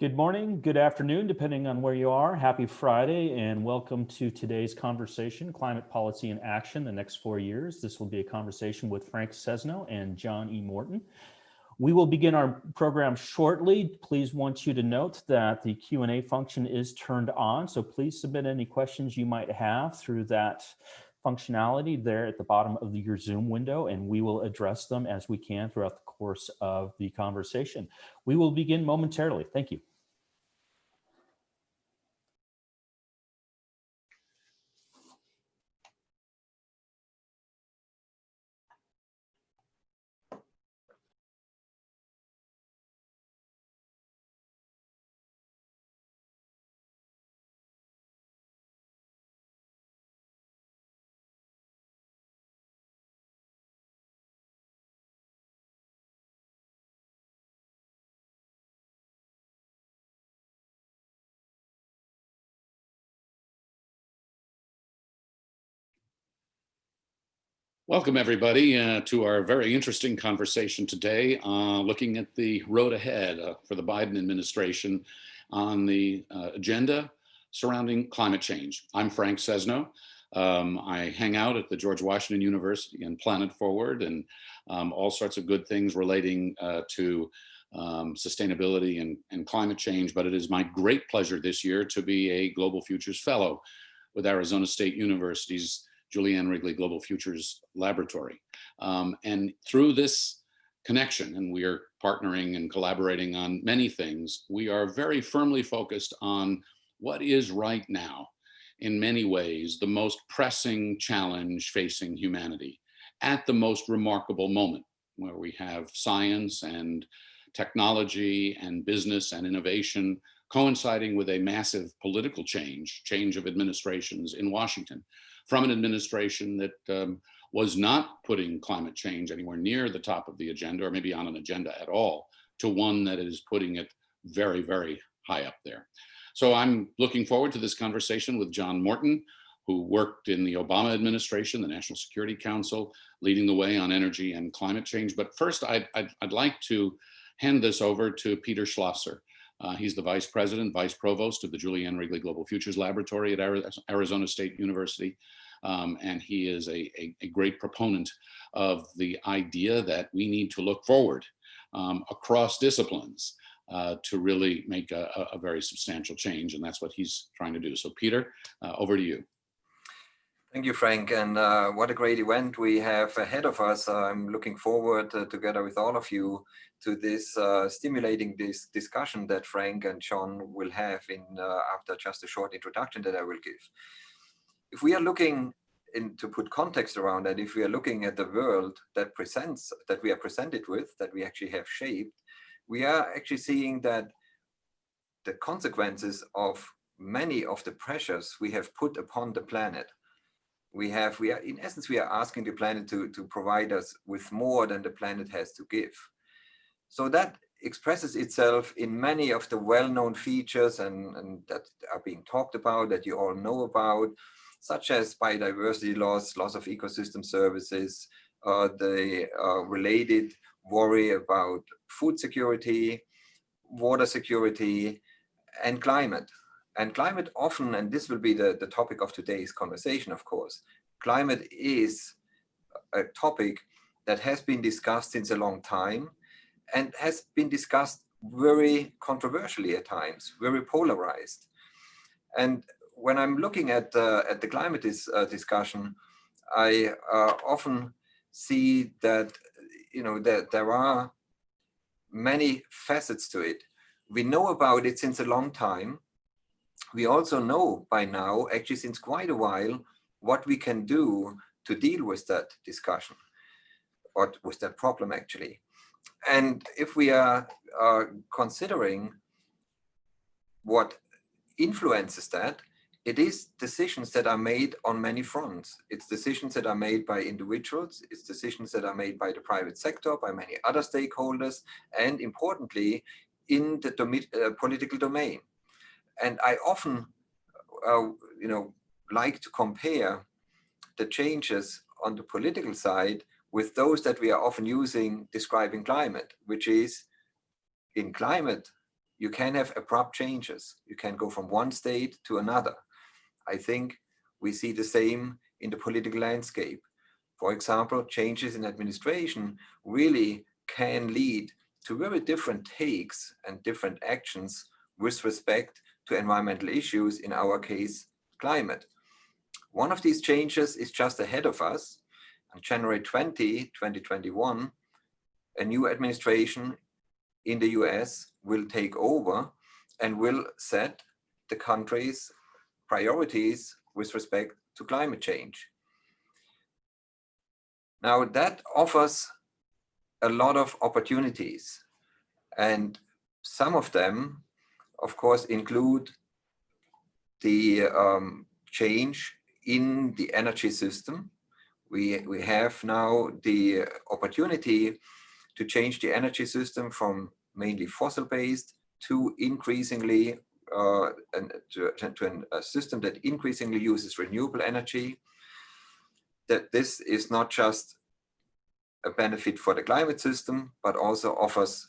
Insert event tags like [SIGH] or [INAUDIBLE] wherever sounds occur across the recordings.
Good morning, good afternoon, depending on where you are. Happy Friday and welcome to today's conversation, Climate Policy in Action, the next four years. This will be a conversation with Frank Sesno and John E. Morton. We will begin our program shortly. Please want you to note that the Q&A function is turned on, so please submit any questions you might have through that functionality there at the bottom of your Zoom window, and we will address them as we can throughout the course of the conversation. We will begin momentarily. Thank you. Welcome everybody uh, to our very interesting conversation today, uh, looking at the road ahead uh, for the Biden administration on the uh, agenda surrounding climate change. I'm Frank Sesno. Um, I hang out at the George Washington University and Planet Forward and um, all sorts of good things relating uh, to um, sustainability and, and climate change, but it is my great pleasure this year to be a Global Futures Fellow with Arizona State University's Julie Ann Wrigley Global Futures Laboratory. Um, and through this connection, and we are partnering and collaborating on many things, we are very firmly focused on what is right now, in many ways, the most pressing challenge facing humanity at the most remarkable moment where we have science and technology and business and innovation coinciding with a massive political change, change of administrations in Washington from an administration that um, was not putting climate change anywhere near the top of the agenda or maybe on an agenda at all to one that is putting it very, very high up there. So I'm looking forward to this conversation with John Morton, who worked in the Obama administration, the National Security Council, leading the way on energy and climate change. But first, I'd, like to hand this over to Peter Schlosser. Uh, he's the vice president, vice provost of the Julie Ann Wrigley Global Futures Laboratory at Arizona State University. Um, and he is a, a, a, great proponent of the idea that we need to look forward um, across disciplines uh, to really make a, a, very substantial change. And that's what he's trying to do. So Peter, uh, over to you. Thank you, Frank. And uh, what a great event we have ahead of us. I'm looking forward uh, together with all of you to this uh, stimulating this discussion that Frank and John will have in uh, after just a short introduction that I will give if we are looking in to put context around that, if we are looking at the world that presents, that we are presented with, that we actually have shaped, we are actually seeing that the consequences of many of the pressures we have put upon the planet. We have, we are, in essence, we are asking the planet to, to provide us with more than the planet has to give. So that expresses itself in many of the well-known features and, and that are being talked about, that you all know about, such as biodiversity loss, loss of ecosystem services, uh, the uh, related worry about food security, water security, and climate. And climate often, and this will be the, the topic of today's conversation, of course, climate is a topic that has been discussed since a long time and has been discussed very controversially at times, very polarized. And when I'm looking at uh, at the climate uh, discussion, I uh, often see that you know that there are many facets to it. We know about it since a long time. We also know by now, actually since quite a while, what we can do to deal with that discussion or with that problem actually. And if we are, are considering what influences that, it is decisions that are made on many fronts. It's decisions that are made by individuals. It's decisions that are made by the private sector, by many other stakeholders, and importantly, in the uh, political domain. And I often, uh, you know, like to compare the changes on the political side with those that we are often using describing climate, which is in climate you can have abrupt changes. You can go from one state to another. I think we see the same in the political landscape. For example, changes in administration really can lead to very different takes and different actions with respect to environmental issues, in our case, climate. One of these changes is just ahead of us. On January 20, 2021, a new administration in the US will take over and will set the country's priorities with respect to climate change. Now that offers a lot of opportunities and some of them, of course, include the um, change in the energy system. We, we have now the opportunity to change the energy system from mainly fossil-based to increasingly uh, and to, to a system that increasingly uses renewable energy. That this is not just a benefit for the climate system, but also offers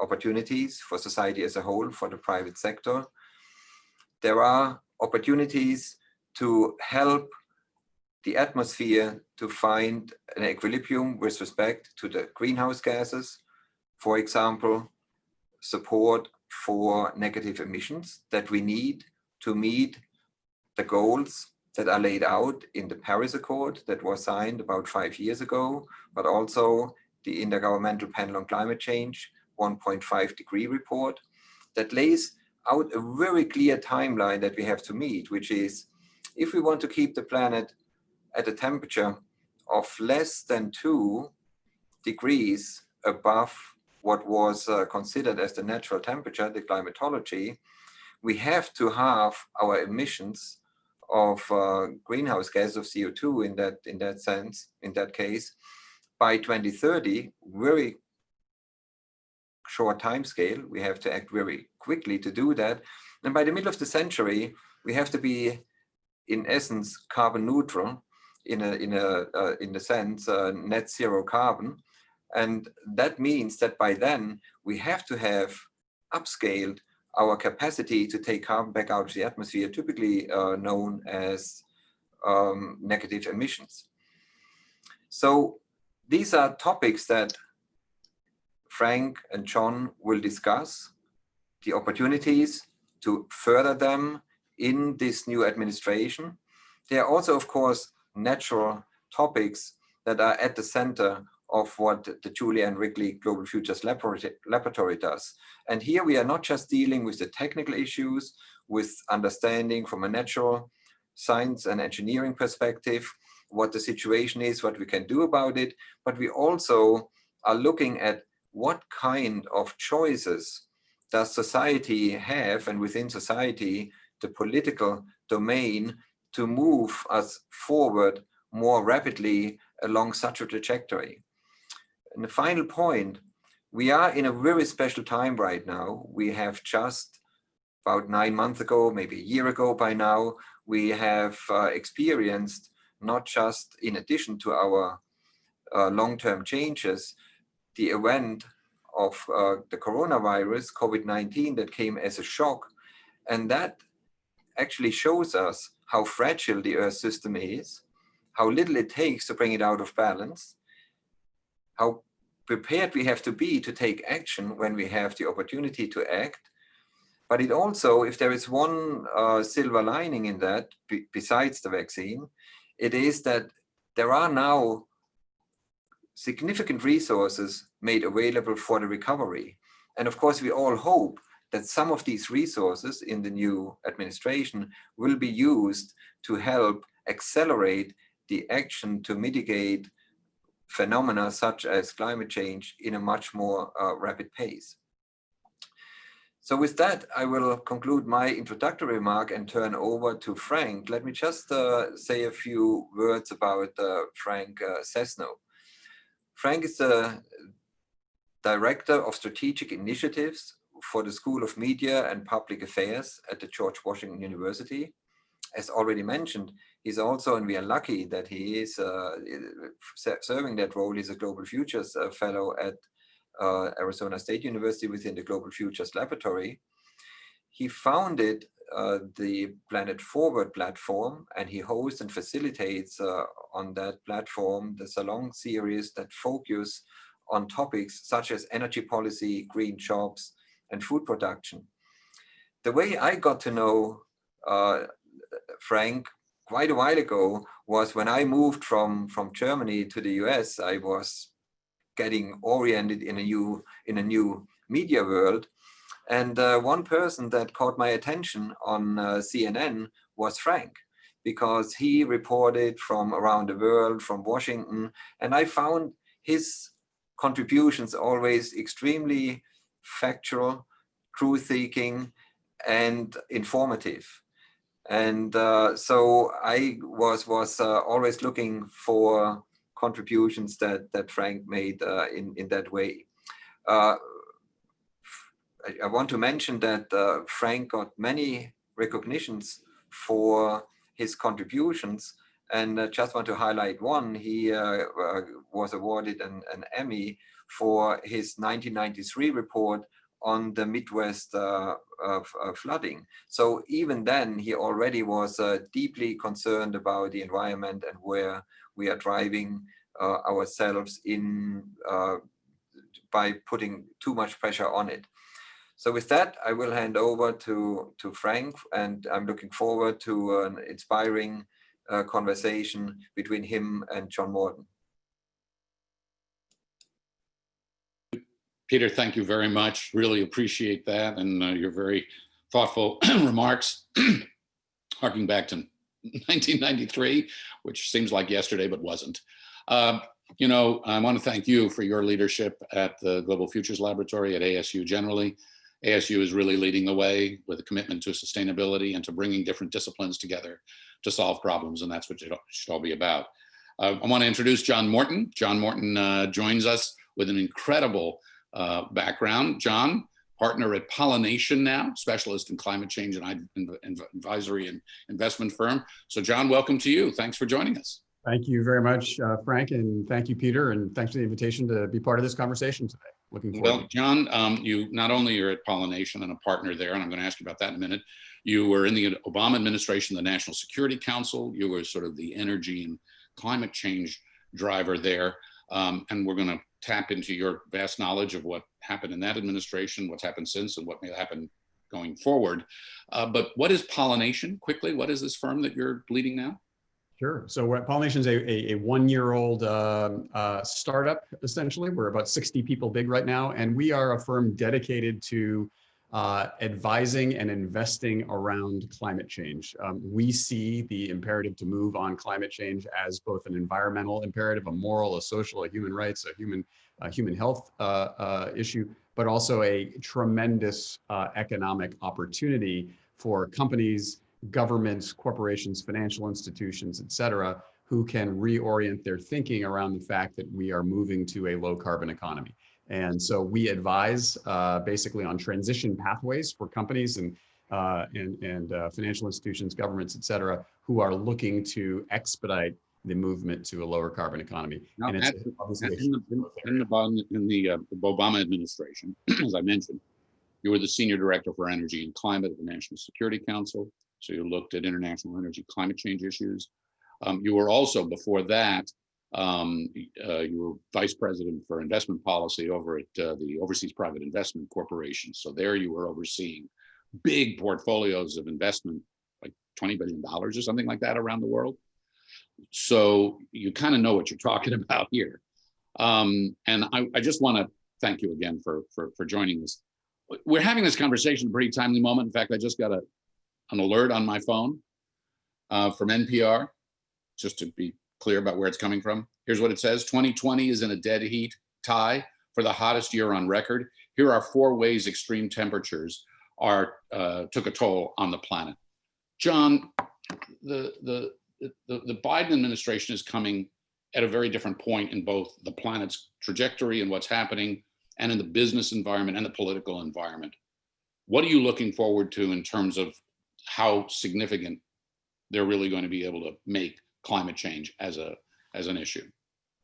opportunities for society as a whole, for the private sector. There are opportunities to help the atmosphere to find an equilibrium with respect to the greenhouse gases. For example, support for negative emissions that we need to meet the goals that are laid out in the Paris Accord that was signed about five years ago, but also the Intergovernmental Panel on Climate Change 1.5 degree report that lays out a very clear timeline that we have to meet, which is if we want to keep the planet at a temperature of less than two degrees above what was uh, considered as the natural temperature, the climatology, we have to have our emissions of uh, greenhouse gas of CO2 in that in that sense, in that case, by 2030, very short time scale. We have to act very quickly to do that. And by the middle of the century, we have to be, in essence, carbon neutral in a in a uh, in the sense uh, net zero carbon and that means that by then we have to have upscaled our capacity to take carbon back out of the atmosphere, typically uh, known as um, negative emissions. So these are topics that Frank and John will discuss, the opportunities to further them in this new administration. There are also, of course, natural topics that are at the center of what the Julie Ann Wrigley Global Futures Laboratory does. And here we are not just dealing with the technical issues, with understanding from a natural science and engineering perspective, what the situation is, what we can do about it, but we also are looking at what kind of choices does society have and within society, the political domain to move us forward more rapidly along such a trajectory. And the final point, we are in a very special time right now. We have just about nine months ago, maybe a year ago by now, we have uh, experienced not just in addition to our uh, long-term changes, the event of uh, the coronavirus, COVID-19, that came as a shock. And that actually shows us how fragile the Earth system is, how little it takes to bring it out of balance, how prepared we have to be to take action when we have the opportunity to act. But it also, if there is one uh, silver lining in that, besides the vaccine, it is that there are now significant resources made available for the recovery. And of course, we all hope that some of these resources in the new administration will be used to help accelerate the action to mitigate phenomena such as climate change in a much more uh, rapid pace. So with that, I will conclude my introductory remark and turn over to Frank. Let me just uh, say a few words about uh, Frank uh. Frank is the Director of Strategic Initiatives for the School of Media and Public Affairs at the George Washington University. As already mentioned, he's also, and we are lucky that he is uh, serving that role. He's a Global Futures uh, Fellow at uh, Arizona State University within the Global Futures Laboratory. He founded uh, the Planet Forward platform and he hosts and facilitates uh, on that platform the Salon series that focus on topics such as energy policy, green jobs, and food production. The way I got to know uh, Frank quite a while ago was when I moved from, from Germany to the US, I was getting oriented in a new, in a new media world. And uh, one person that caught my attention on uh, CNN was Frank, because he reported from around the world, from Washington, and I found his contributions always extremely factual, truth-seeking, and informative. And uh, so I was was uh, always looking for contributions that that Frank made uh, in in that way. Uh, I, I, want to mention that uh, Frank got many recognitions for his contributions, and uh, just want to highlight one. He was awarded an, an Emmy for his 1993 report on the Midwest uh, flooding. So even then, he already was uh, deeply concerned about the environment and where we are driving uh, ourselves in uh, by putting too much pressure on it. So with that, I will hand over to, to Frank, and I'm looking forward to an inspiring uh, conversation between him and John Morton. Peter, thank you very much. Really appreciate that and uh, your very thoughtful [CLEARS THROAT] remarks, [CLEARS THROAT] harking back to 1993, which seems like yesterday, but wasn't. Uh, you know, I want to thank you for your leadership at the Global Futures Laboratory at ASU generally. ASU is really leading the way with a commitment to sustainability and to bringing different disciplines together to solve problems, and that's what it should all be about. Uh, I want to introduce John Morton. John Morton uh, joins us with an incredible uh, background. John, partner at Pollination now, specialist in climate change and advisory and investment firm. So John, welcome to you. Thanks for joining us. Thank you very much, uh, Frank, and thank you, Peter, and thanks for the invitation to be part of this conversation today. Looking forward. Well, John, um, you not only are at Pollination and a partner there, and I'm going to ask you about that in a minute. You were in the Obama administration, the National Security Council. You were sort of the energy and climate change driver there. Um, and we're going to tap into your vast knowledge of what happened in that administration, what's happened since, and what may happen going forward. Uh, but what is Pollination? Quickly, what is this firm that you're leading now? Sure. So Pollination is a, a, a one-year-old uh, uh, startup, essentially. We're about 60 people big right now, and we are a firm dedicated to uh, advising and investing around climate change. Um, we see the imperative to move on climate change as both an environmental imperative, a moral, a social, a human rights, a human, a human health uh, uh, issue, but also a tremendous uh, economic opportunity for companies, governments, corporations, financial institutions, et cetera, who can reorient their thinking around the fact that we are moving to a low carbon economy. And so we advise uh, basically on transition pathways for companies and uh, and, and uh, financial institutions, governments, et cetera, who are looking to expedite the movement to a lower carbon economy. Now, and it's in, the, in, the, in uh, the Obama administration, [CLEARS THROAT] as I mentioned, you were the senior director for energy and climate at the National Security Council. So you looked at international energy climate change issues. Um, you were also, before that, um, uh, you were vice president for investment policy over at uh, the Overseas Private Investment Corporation. So there you were overseeing big portfolios of investment, like $20 billion or something like that around the world. So you kind of know what you're talking [LAUGHS] about here. Um, and I, I just want to thank you again for, for, for joining us. We're having this conversation a pretty timely moment. In fact, I just got a, an alert on my phone uh, from NPR, just to be clear about where it's coming from. Here's what it says. 2020 is in a dead heat tie for the hottest year on record. Here are four ways extreme temperatures are uh, took a toll on the planet. John, the, the, the, the Biden administration is coming at a very different point in both the planet's trajectory and what's happening and in the business environment and the political environment. What are you looking forward to in terms of how significant they're really going to be able to make climate change as a as an issue?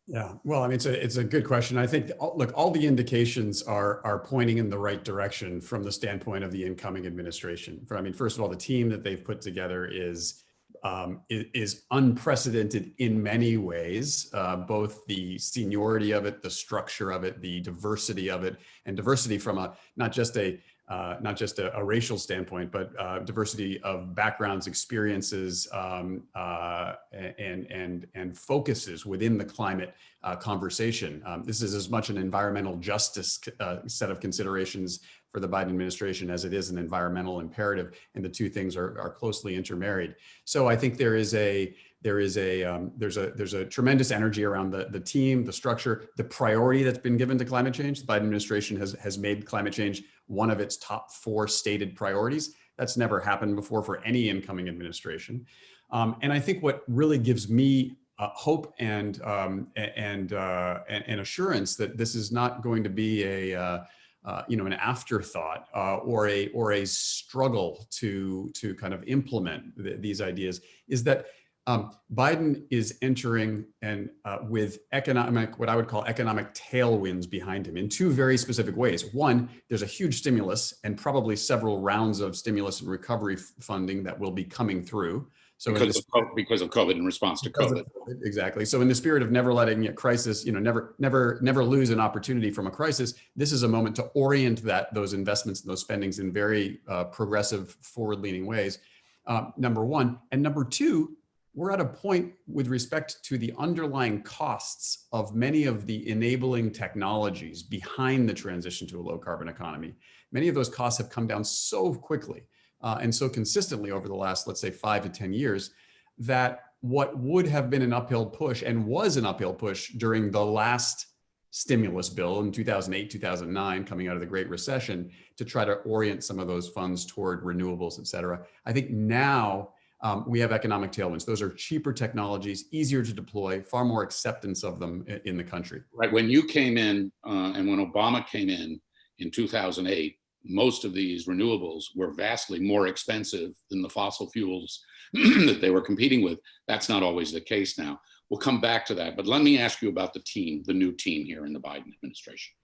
Yeah, well, I mean, it's a it's a good question. I think look, all the indications are are pointing in the right direction from the standpoint of the incoming administration. For I mean, first of all, the team that they've put together is um, is, unprecedented in many ways, uh, both the seniority of it, the structure of it, the diversity of it, and diversity from a not just a uh, not just a, a, racial standpoint, but uh, diversity of backgrounds, experiences, um, uh, and and and focuses within the climate uh, conversation. Um, this is as much an environmental justice uh, set of considerations for the Biden administration as it is an environmental imperative, and the two things are, are closely intermarried. So I think there is a there is a um, there's a there's a tremendous energy around the the team, the structure, the priority that's been given to climate change. The Biden administration has has made climate change one of its top four stated priorities. That's never happened before for any incoming administration. Um, and I think what really gives me uh, hope and um, and, uh, and, and assurance that this is not going to be a uh, uh you know an afterthought uh, or a or a struggle to to kind of implement th these ideas is that um, Biden is entering and uh, with economic, what I would call economic tailwinds behind him in two very specific ways. One, there's a huge stimulus and probably several rounds of stimulus and recovery funding that will be coming through. So because, of, COVID, because of COVID in response to COVID. COVID. Exactly. So in the spirit of never letting a crisis, you know, never, never, never lose an opportunity from a crisis, this is a moment to orient that those investments and those spendings in very uh, progressive forward leaning ways. Uh, number one. And number two, we're at a point with respect to the underlying costs of many of the enabling technologies behind the transition to a low carbon economy. Many of those costs have come down so quickly uh, and so consistently over the last, let's say five to 10 years, that what would have been an uphill push and was an uphill push during the last stimulus bill in 2008, 2009, coming out of the Great Recession to try to orient some of those funds toward renewables, et cetera. I think now um, we have economic tailwinds. Those are cheaper technologies, easier to deploy, far more acceptance of them in, the country. Right. When you came in uh, and when Obama came in in 2008, most of these renewables were vastly more expensive than the fossil fuels [CLEARS THROAT] that they were competing with. That's not always the case now. We'll come back to that, but let me ask you about the team, the new team here in the Biden administration.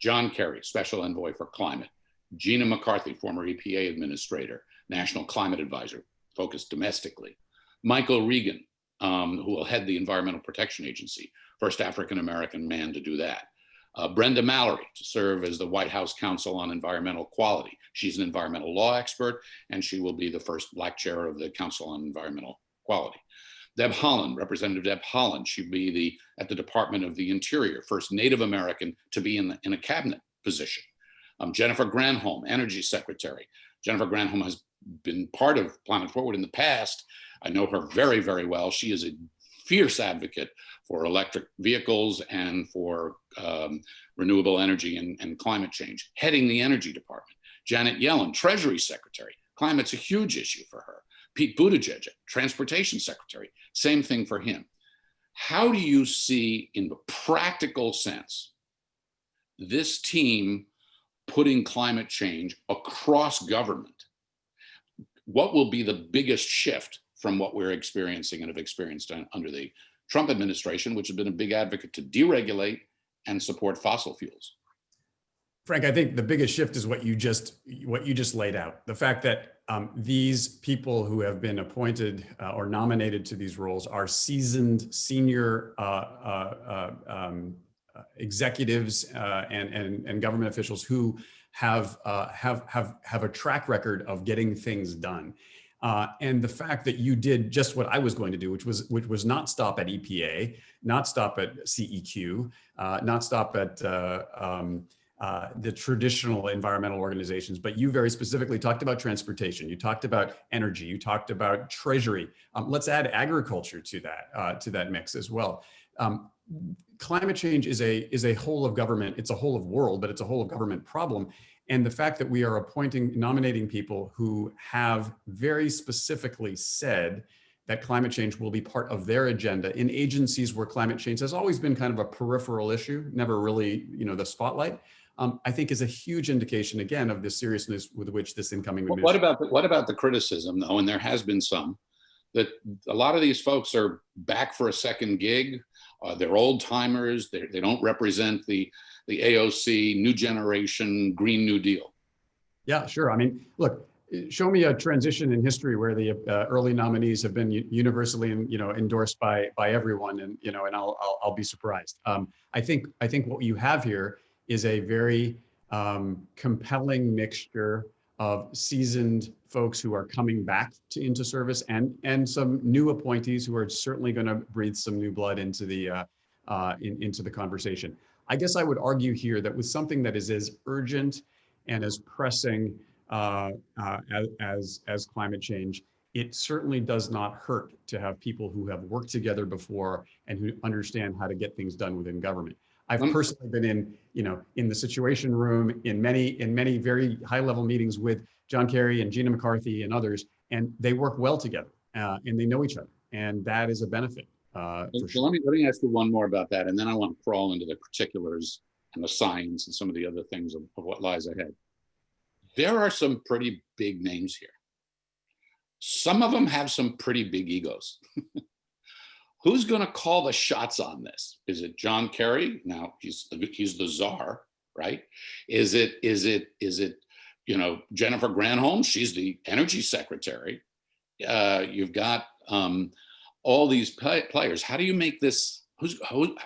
John Kerry, Special Envoy for Climate. Gina McCarthy, former EPA Administrator, National Climate Advisor focused domestically. Michael Regan, um, who will head the Environmental Protection Agency, first African-American man to do that. Uh, Brenda Mallory to serve as the White House Council on Environmental Quality. She's an environmental law expert, and she will be the first Black chair of the Council on Environmental Quality. Deb Haaland, Representative Deb Haaland, she'd be the at the Department of the Interior, first Native American to be in, the, in a cabinet position. Um, Jennifer Granholm, Energy Secretary. Jennifer Granholm has been part of Planet Forward in the past. I know her very, very well. She is a fierce advocate for electric vehicles and for um, renewable energy and, and, climate change, heading the energy department. Janet Yellen, Treasury Secretary. Climate's a huge issue for her. Pete Buttigieg, Transportation Secretary, same thing for him. How do you see in the practical sense this team putting climate change across government what will be the biggest shift from what we're experiencing and have experienced under the Trump administration, which has been a big advocate to deregulate and support fossil fuels? Frank, I think the biggest shift is what you just what you just laid out. The fact that um, these people who have been appointed uh, or nominated to these roles are seasoned senior uh, uh, uh um, executives uh, and, and, and government officials who have, uh, have, have, have a track record of getting things done. Uh, and the fact that you did just what I was going to do, which was which was not stop at EPA, not stop at CEQ, uh, not stop at uh, um, uh, the traditional environmental organizations, but you very specifically talked about transportation. You talked about energy. You talked about treasury. Um, let's add agriculture to that uh, to that mix as well. Um, climate change is a is a whole of government. It's a whole of world, but it's a whole of government problem. And the fact that we are appointing, nominating people who have very specifically said that climate change will be part of their agenda in agencies where climate change has always been kind of a peripheral issue, never really, you know, the spotlight. Um, I think is a huge indication again of the seriousness with which this incoming. what about the, what about the criticism though? And there has been some that a lot of these folks are back for a second gig Uh, they're old timers. They, they don't represent the, the AOC new generation Green New Deal. Yeah, sure. I mean, look, show me a transition in history where the uh, early nominees have been universally, you know, endorsed by by everyone, and you know, and I'll I'll, I'll be surprised. Um, I think I think what you have here is a very um, compelling mixture of seasoned folks who are coming back to into service and and some new appointees who are certainly going to breathe some new blood into the uh, uh, in, into the conversation. I guess I would argue here that with something that is as urgent and as pressing uh, uh, as, as climate change, it certainly does not hurt to have people who have worked together before and who understand how to get things done within government. I've personally been in, you know, in the Situation Room in many in many very high level meetings with John Kerry and Gina McCarthy and others, and they work well together uh, and they know each other, and that is a benefit. Uh, So sure. let me, let me ask you one more about that, and then I want to crawl into the particulars and the science and some of the other things of, of what lies ahead. There are some pretty big names here. Some of them have some pretty big egos. [LAUGHS] Who's going to call the shots on this? Is it John Kerry? Now he's the, he's the czar, right? Is it is it is it you know Jennifer Granholm? She's the energy secretary. Uh, you've got um, all these play- players. How do you make this? Who's who?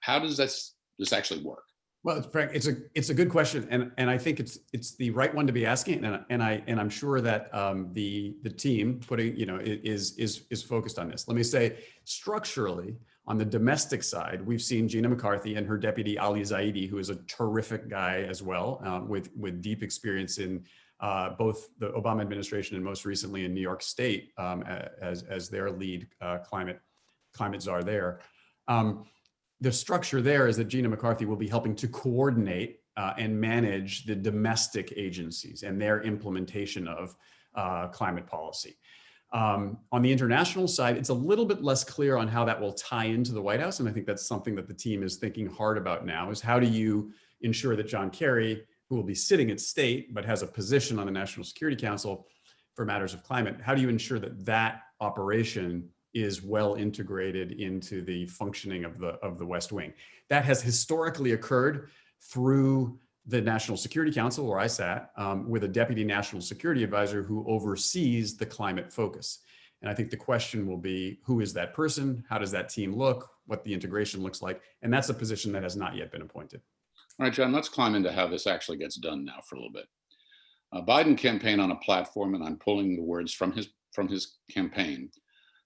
How does this this actually work? Well, it's Frank, it's a it's a good question, and and I think it's it's the right one to be asking, and and I and I'm sure that um, the the team putting you know is is is focused on this. Let me say structurally on the domestic side, we've seen Gina McCarthy and her deputy Ali Zaidi, who is a terrific guy as well, um, with with deep experience in uh, both the Obama administration and most recently in New York State um, as as their lead uh, climate climate czar there. Um, the structure there is that Gina McCarthy will be helping to coordinate uh, and manage the domestic agencies and their implementation of uh, climate policy. Um, on the international side, it's a little bit less clear on how that will tie into the White House. And I think that's something that the team is thinking hard about now is how do you ensure that John Kerry, who will be sitting at state, but has a position on the National Security Council for matters of climate, how do you ensure that that operation is well integrated into the functioning of the of the West Wing. That has historically occurred through the National Security Council, where I sat, um, with a deputy national security advisor who oversees the climate focus. And I think the question will be, who is that person? How does that team look? What the integration looks like? And that's a position that has not yet been appointed. All right, John, let's climb into how this actually gets done now for a little bit. Uh, Biden campaigned on a platform, and I'm pulling the words from his from his campaign,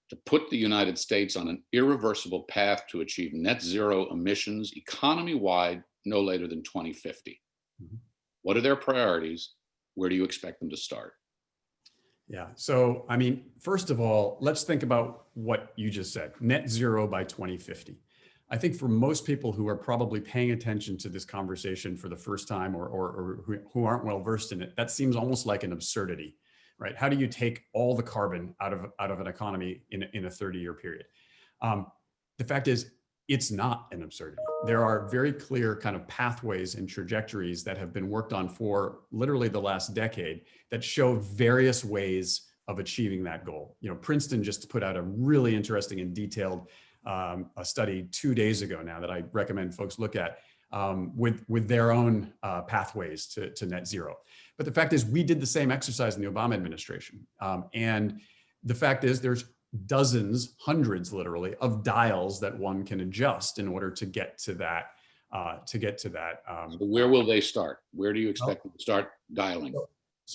to put the United States on an irreversible path to achieve net zero emissions economy-wide no later than 2050. Mhm. What are their priorities? Where do you expect them to start? Yeah. So, I mean, first of all, let's think about what you just said net zero by 2050. I think for most people who are probably paying attention to this conversation for the first time or, or, or who, aren't well versed in it, that seems almost like an absurdity, right? How do you take all the carbon out of, out of an economy in, a- in a 30 year period? Um, the fact is, it's not an absurdity. There are very clear kind of pathways and trajectories that have been worked on for literally the last decade that show various ways of achieving that goal. You know, Princeton just put out a really interesting and detailed um, a study two days ago now that I recommend folks look at um, with with their own uh, pathways to, to net zero. But the fact is, we did the same exercise in the Obama administration, um, and the fact is, there's dozens, hundreds, literally, of dials that one can adjust in order to get to that uh, to get to that um, So Where will they start? Where do you expect them to start dialing? so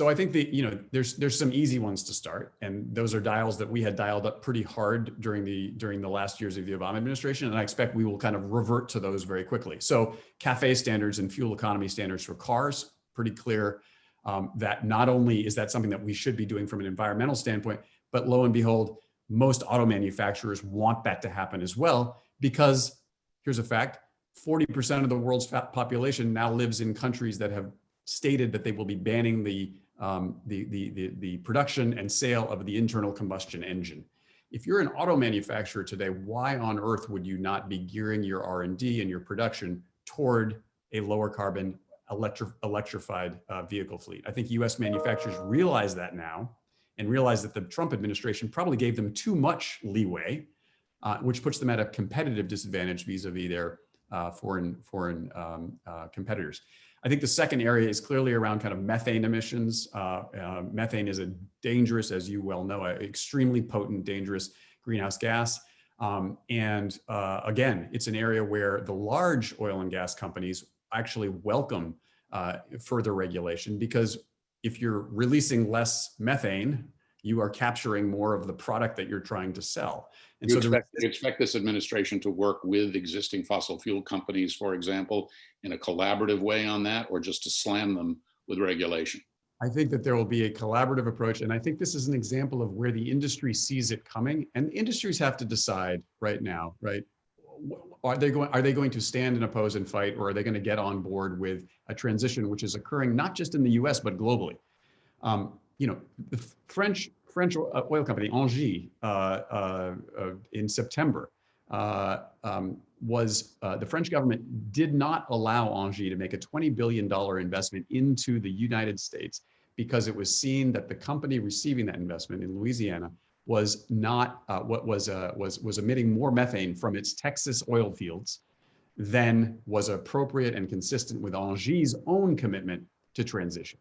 I think that, you know, there's there's some easy ones to start, and those are dials that we had dialed up pretty hard during the during the last years of the Obama administration, and I expect we will kind of revert to those very quickly. So CAFE standards and fuel economy standards for cars, pretty clear um, that not only is that something that we should be doing from an environmental standpoint, but lo and behold, most auto manufacturers want that to happen as well, because here's a fact: 40% of the world's population now lives in countries that have stated that they will be banning the, um, the, the, the, the production and sale of the internal combustion engine. If you're an auto manufacturer today, why on earth would you not be gearing your R&D and your production toward a lower carbon electri- electrified uh, vehicle fleet? I think US manufacturers realize that now and realize that the Trump administration probably gave them too much leeway uh, which puts them at a competitive disadvantage vis-a-vis their uh, foreign foreign um, uh, competitors. I think the second area is clearly around kind of methane emissions. Uh, uh, methane is a dangerous, as you well know, a extremely potent, dangerous greenhouse gas. Um, and uh, again, it's an area where the large oil and gas companies actually welcome uh, further regulation because if you're releasing less methane, you are capturing more of the product that you're trying to sell. And You so expect, you expect this administration to work with existing fossil fuel companies, for example, in a collaborative way on that, or just to slam them with regulation? I think that there will be a collaborative approach. And I think this is an example of where the industry sees it coming and industries have to decide right now, right? Are they going, are they going to stand and oppose and fight, or are they going to get on board with a transition which is occurring not just in the US, but globally? Um, you know, the French, French uh, oil company, Engie, uh, uh, uh, in September, uh, um, was the French government did not allow Engie to make a $20 billion investment into the United States because it was seen that the company receiving that investment in Louisiana was not what was was was emitting more methane from its Texas oil fields than was appropriate and consistent with Engie's own commitment to transition.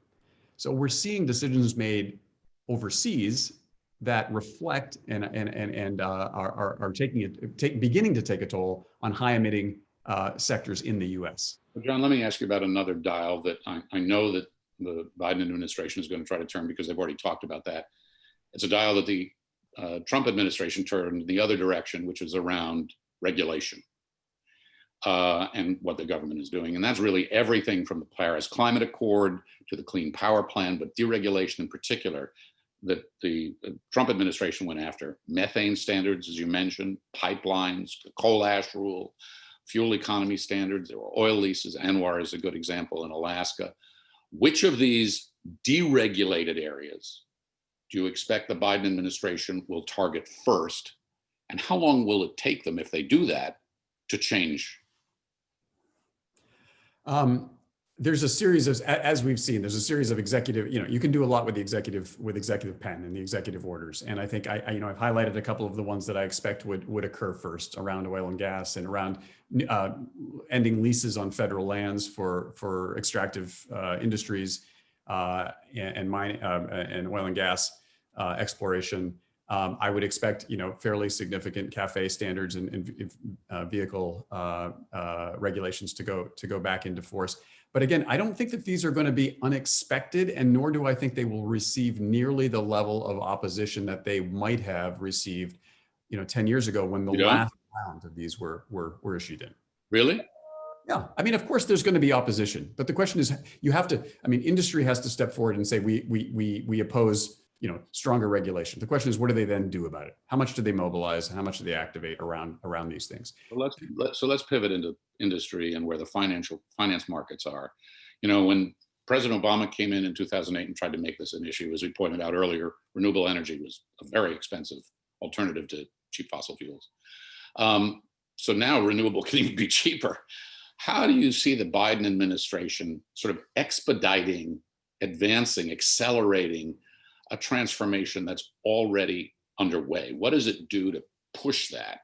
So we're seeing decisions made overseas that reflect and and and and uh, are, are are taking it take, beginning to take a toll on high emitting uh, sectors in the U.S. John, let me ask you about another dial that I, I know that the Biden administration is going to try to turn because they've already talked about that. It's a dial that the uh, Trump administration turned the other direction, which is around regulation uh, and what the government is doing. And that's really everything from the Paris Climate Accord to the Clean Power Plan, but deregulation in particular that the uh, Trump administration went after. Methane standards, as you mentioned, pipelines, the coal ash rule, fuel economy standards, there were oil leases. ANWR is a good example in Alaska. Which of these deregulated areas do you expect the Biden administration will target first? And how long will it take them if they do that to change? Um, there's a series of, as we've seen, there's a series of executive, you know, you can do a lot with the executive, with executive pen and the executive orders. And I think I, I, you know, I've highlighted a couple of the ones that I expect would, would occur first around oil and gas and around uh, ending leases on federal lands for, for extractive uh, industries uh, and, and mine, uh, and oil and gas uh, exploration. Um, I would expect, you know, fairly significant CAFE standards and, and uh, vehicle uh, uh, regulations to go to go back into force. But again, I don't think that these are going to be unexpected, and nor do I think they will receive nearly the level of opposition that they might have received, you know, 10 years ago when the You don't? last round of these were were were issued in. Really? Yeah, I mean, of course, there's going to be opposition, but the question is, you have to. I mean, industry has to step forward and say we we we we oppose, you know, stronger regulation. The question is, what do they then do about it? How much do they mobilize? How much do they activate around around these things? Well, let's, let, so let's pivot into industry and where the financial finance markets are. You know, when President Obama came in in 2008 and tried to make this an issue, as we pointed out earlier, renewable energy was a very expensive alternative to cheap fossil fuels. Um, so now renewable [LAUGHS] can even be cheaper. How do you see the Biden administration sort of expediting, advancing, accelerating a transformation that's already underway? What does it do to push that?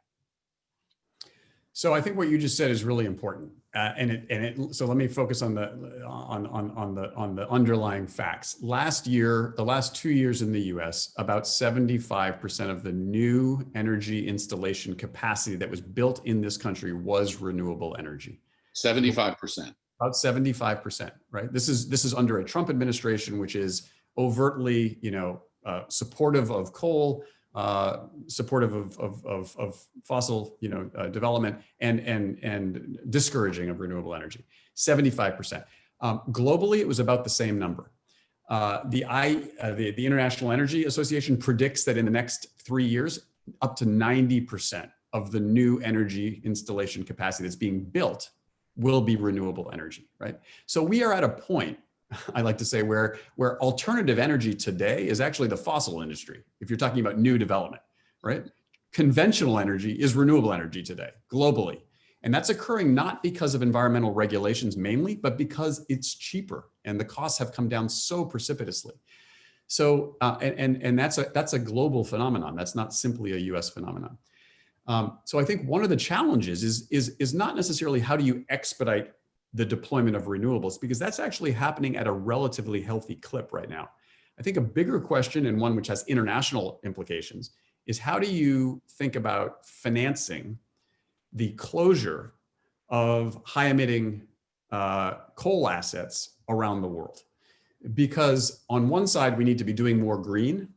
So I think what you just said is really important, uh, and it and it. So let me focus on the on on on the on the underlying facts. Last year, the last two years in the U.S., about seventy five percent of the new energy installation capacity that was built in this country was renewable energy. 75%. About seventy five percent, right? This is this is under a Trump administration, which is overtly, you know, uh, supportive of coal, uh, supportive of, of, of, of fossil, you know, uh, development and, and, and discouraging of renewable energy, 75%. Um, globally, it was about the same number. Uh, the, I, uh, the, the International Energy Association predicts that in the next three years, up to 90% of the new energy installation capacity that's being built will be renewable energy, right? So we are at a point I like to say where, where alternative energy today is actually the fossil industry. If you're talking about new development, right? Conventional energy is renewable energy today globally. And that's occurring not because of environmental regulations mainly, but because it's cheaper and the costs have come down so precipitously. So, uh, and, and, and that's, a, that's a global phenomenon. That's not simply a US phenomenon. Um, so I think one of the challenges is, is, is not necessarily how do you expedite the deployment of renewables, because that's actually happening at a relatively healthy clip right now. I think a bigger question and one which has international implications is how do you think about financing the closure of high emitting uh, coal assets around the world? Because on one side, we need to be doing more green,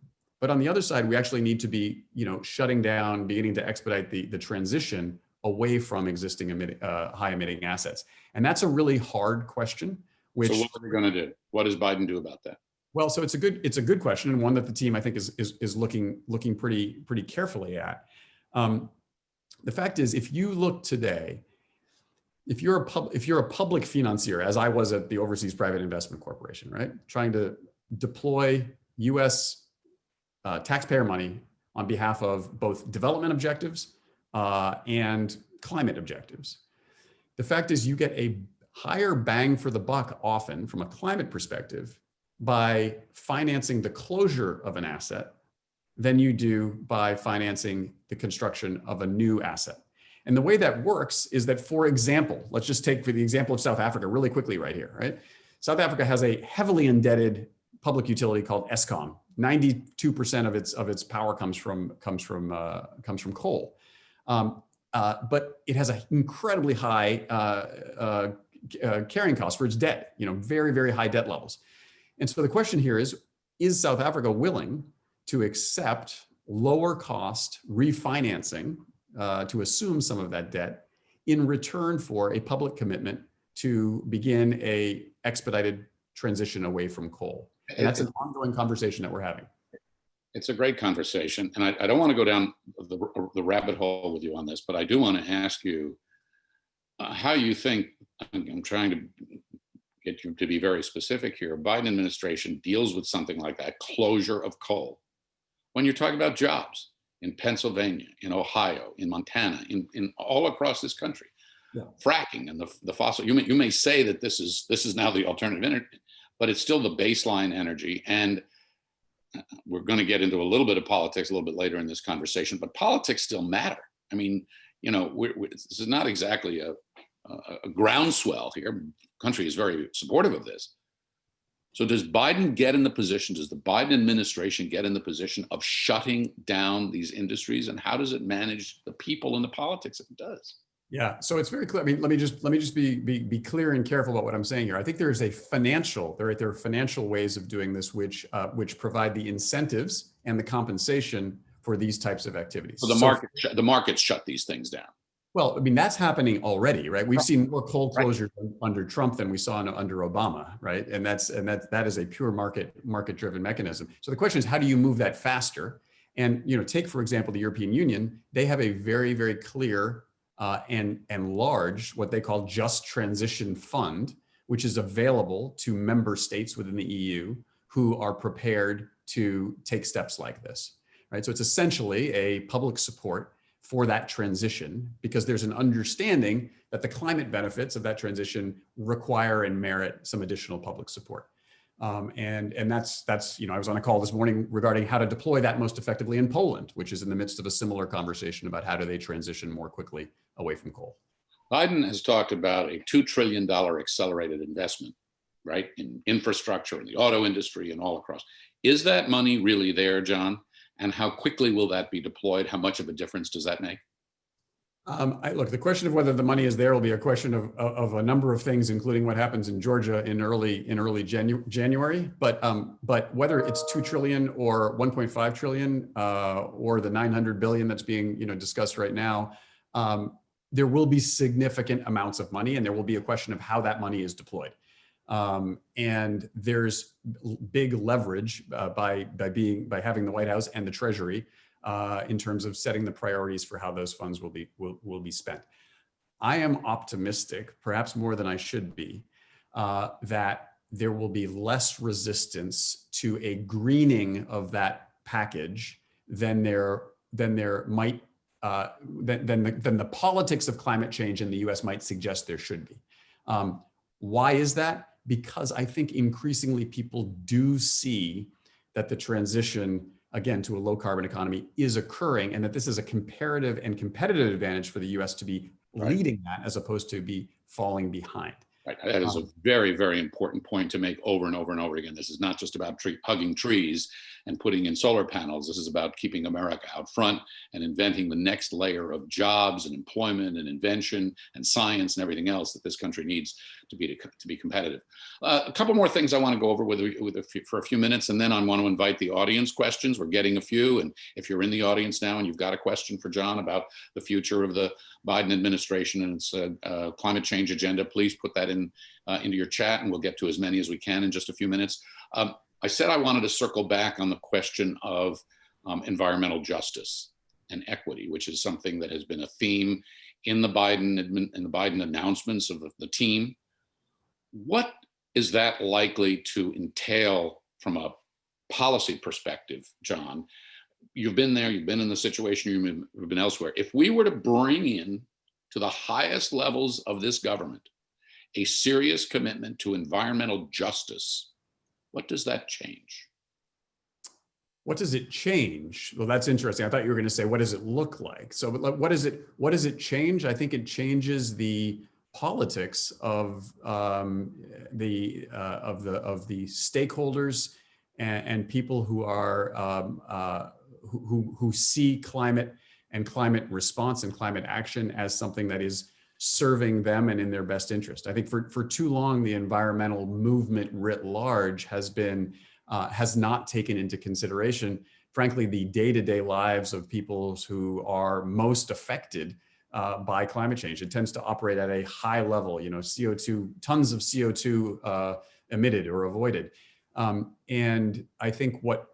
but on the other side, we actually need to be, you know, shutting down, beginning to expedite the, the transition away from existing emitting, uh, high emitting assets. And that's a really hard question, which- So what are we gonna do? What does Biden do about that? well, so it's a good it's a good question and one that the team I think is is, is looking looking pretty pretty carefully at. Um, the fact is, if you look today, if you're a pub, if you're a public financier, as I was at the Overseas Private Investment Corporation, right, trying to deploy U.S. Uh, taxpayer money on behalf of both development objectives uh, and climate objectives, the fact is you get a higher bang for the buck often from a climate perspective by financing the closure of an asset than you do by financing the construction of a new asset. And the way that works is that, for example, let's just take for the example of South Africa really quickly right here, right? South Africa has a heavily indebted public utility called Eskom. 92% of its of its power comes from comes from uh, comes from coal. Um, uh, but it has an incredibly high uh, uh, uh, carrying cost for its debt, you know, very, very high debt levels. And so the question here is, is South Africa willing to accept lower cost refinancing uh, to assume some of that debt in return for a public commitment to begin a expedited transition away from coal? And that's an ongoing conversation that we're having. It's a great conversation, and I, I don't want to go down the, the rabbit hole with you on this, but I do want to ask you uh, how you think, I'm trying to get you to be very specific here, Biden administration deals with something like that closure of coal. When you're talking about jobs in Pennsylvania, in Ohio, in Montana, in, in all across this country, Yeah. fracking and the, the fossil, you may, you may say that this is, this is now the alternative energy, but it's still the baseline energy. And we're going to get into a little bit of politics a little bit later in this conversation, but politics still matter. I mean, you know, we're, we're, this is not exactly a, a, a groundswell here. Country is very supportive of this. So does Biden get in the position, does the Biden administration get in the position of shutting down these industries? And how does it manage the people and the politics if it does? Yeah, so it's very clear. I mean, let me just let me just be be be clear and careful about what I'm saying here. I think there is a financial there there are financial ways of doing this which uh, which provide the incentives and the compensation for these types of activities. So the market, the markets shut these things down. Well, I mean, that's happening already, right? We've Right. seen more coal Right. closures under Trump than we saw in- under Obama, right? And that's and that that is a pure market market driven mechanism. So the question is, how do you move that faster? And you know, take for example the European Union. They have a very very clear uh, and and large what they call just transition fund, which is available to member states within the EU who are prepared to take steps like this, right? So it's essentially a public support for that transition because there's an understanding that the climate benefits of that transition require and merit some additional public support. Um, and and that's that's you know I was on a call this morning regarding how to deploy that most effectively in Poland, which is in the midst of a similar conversation about how do they transition more quickly away from coal. Biden has talked about a $2 trillion accelerated investment, right, in infrastructure, in the auto industry, and all across. Is that money really there, John? And how quickly will that be deployed? How much of a difference does that make? Um, I, look, the question of whether the money is there will be a question of, of, of a number of things, including what happens in Georgia in early in early Janu- January. But um, but whether it's two trillion or 1.5 trillion uh, or the 900 billion that's being you know discussed right now, um, there will be significant amounts of money, and there will be a question of how that money is deployed. Um, and there's big leverage uh, by by being by having the White House and the Treasury uh, in terms of setting the priorities for how those funds will be will, will be spent. I am optimistic, perhaps more than I should be, uh, that there will be less resistance to a greening of that package than there than there might uh, than than the, than the politics of climate change in the U.S. might suggest there should be. Um, why is that? Because I think increasingly people do see that the transition again, to a low carbon economy is occurring and that this is a comparative and competitive advantage for the US to be Right. leading that as opposed to be falling behind. Right. That is a very, very important point to make over and over and over again. This is not just about tree, hugging trees and putting in solar panels. This is about keeping America out front and inventing the next layer of jobs and employment and invention and science and everything else that this country needs to be to, to be competitive. Uh, a couple more things I want to go over with, with a few, for a few minutes, and then I want to invite the audience questions. We're getting a few, and if you're in the audience now and you've got a question for John about the future of the Biden administration and its uh, uh, climate change agenda, please put that in uh, into your chat and we'll get to as many as we can in just a few minutes. Um, I said I wanted to circle back on the question of um, environmental justice and equity, which is something that has been a theme in the Biden in the Biden announcements of the team. What is that likely to entail from a policy perspective, John? You've been there, you've been in the situation, you've been elsewhere. If we were to bring in to the highest levels of this government a serious commitment to environmental justice, what does that change? What does it change? Well, that's interesting. I thought you were going to say, what does it look like? So what does it, what does it change? I think it changes the politics of um, the uh, of the of the stakeholders and, and people who are um, uh, who, who see climate and climate response and climate action as something that is serving them and in their best interest. I think for, for too long, the environmental movement writ large has been, uh, has not taken into consideration, frankly, the day-to-day -day lives of peoples who are most affected uh, by climate change. It tends to operate at a high level, you know, CO2, tons of CO2 uh, emitted or avoided. Um, and I think what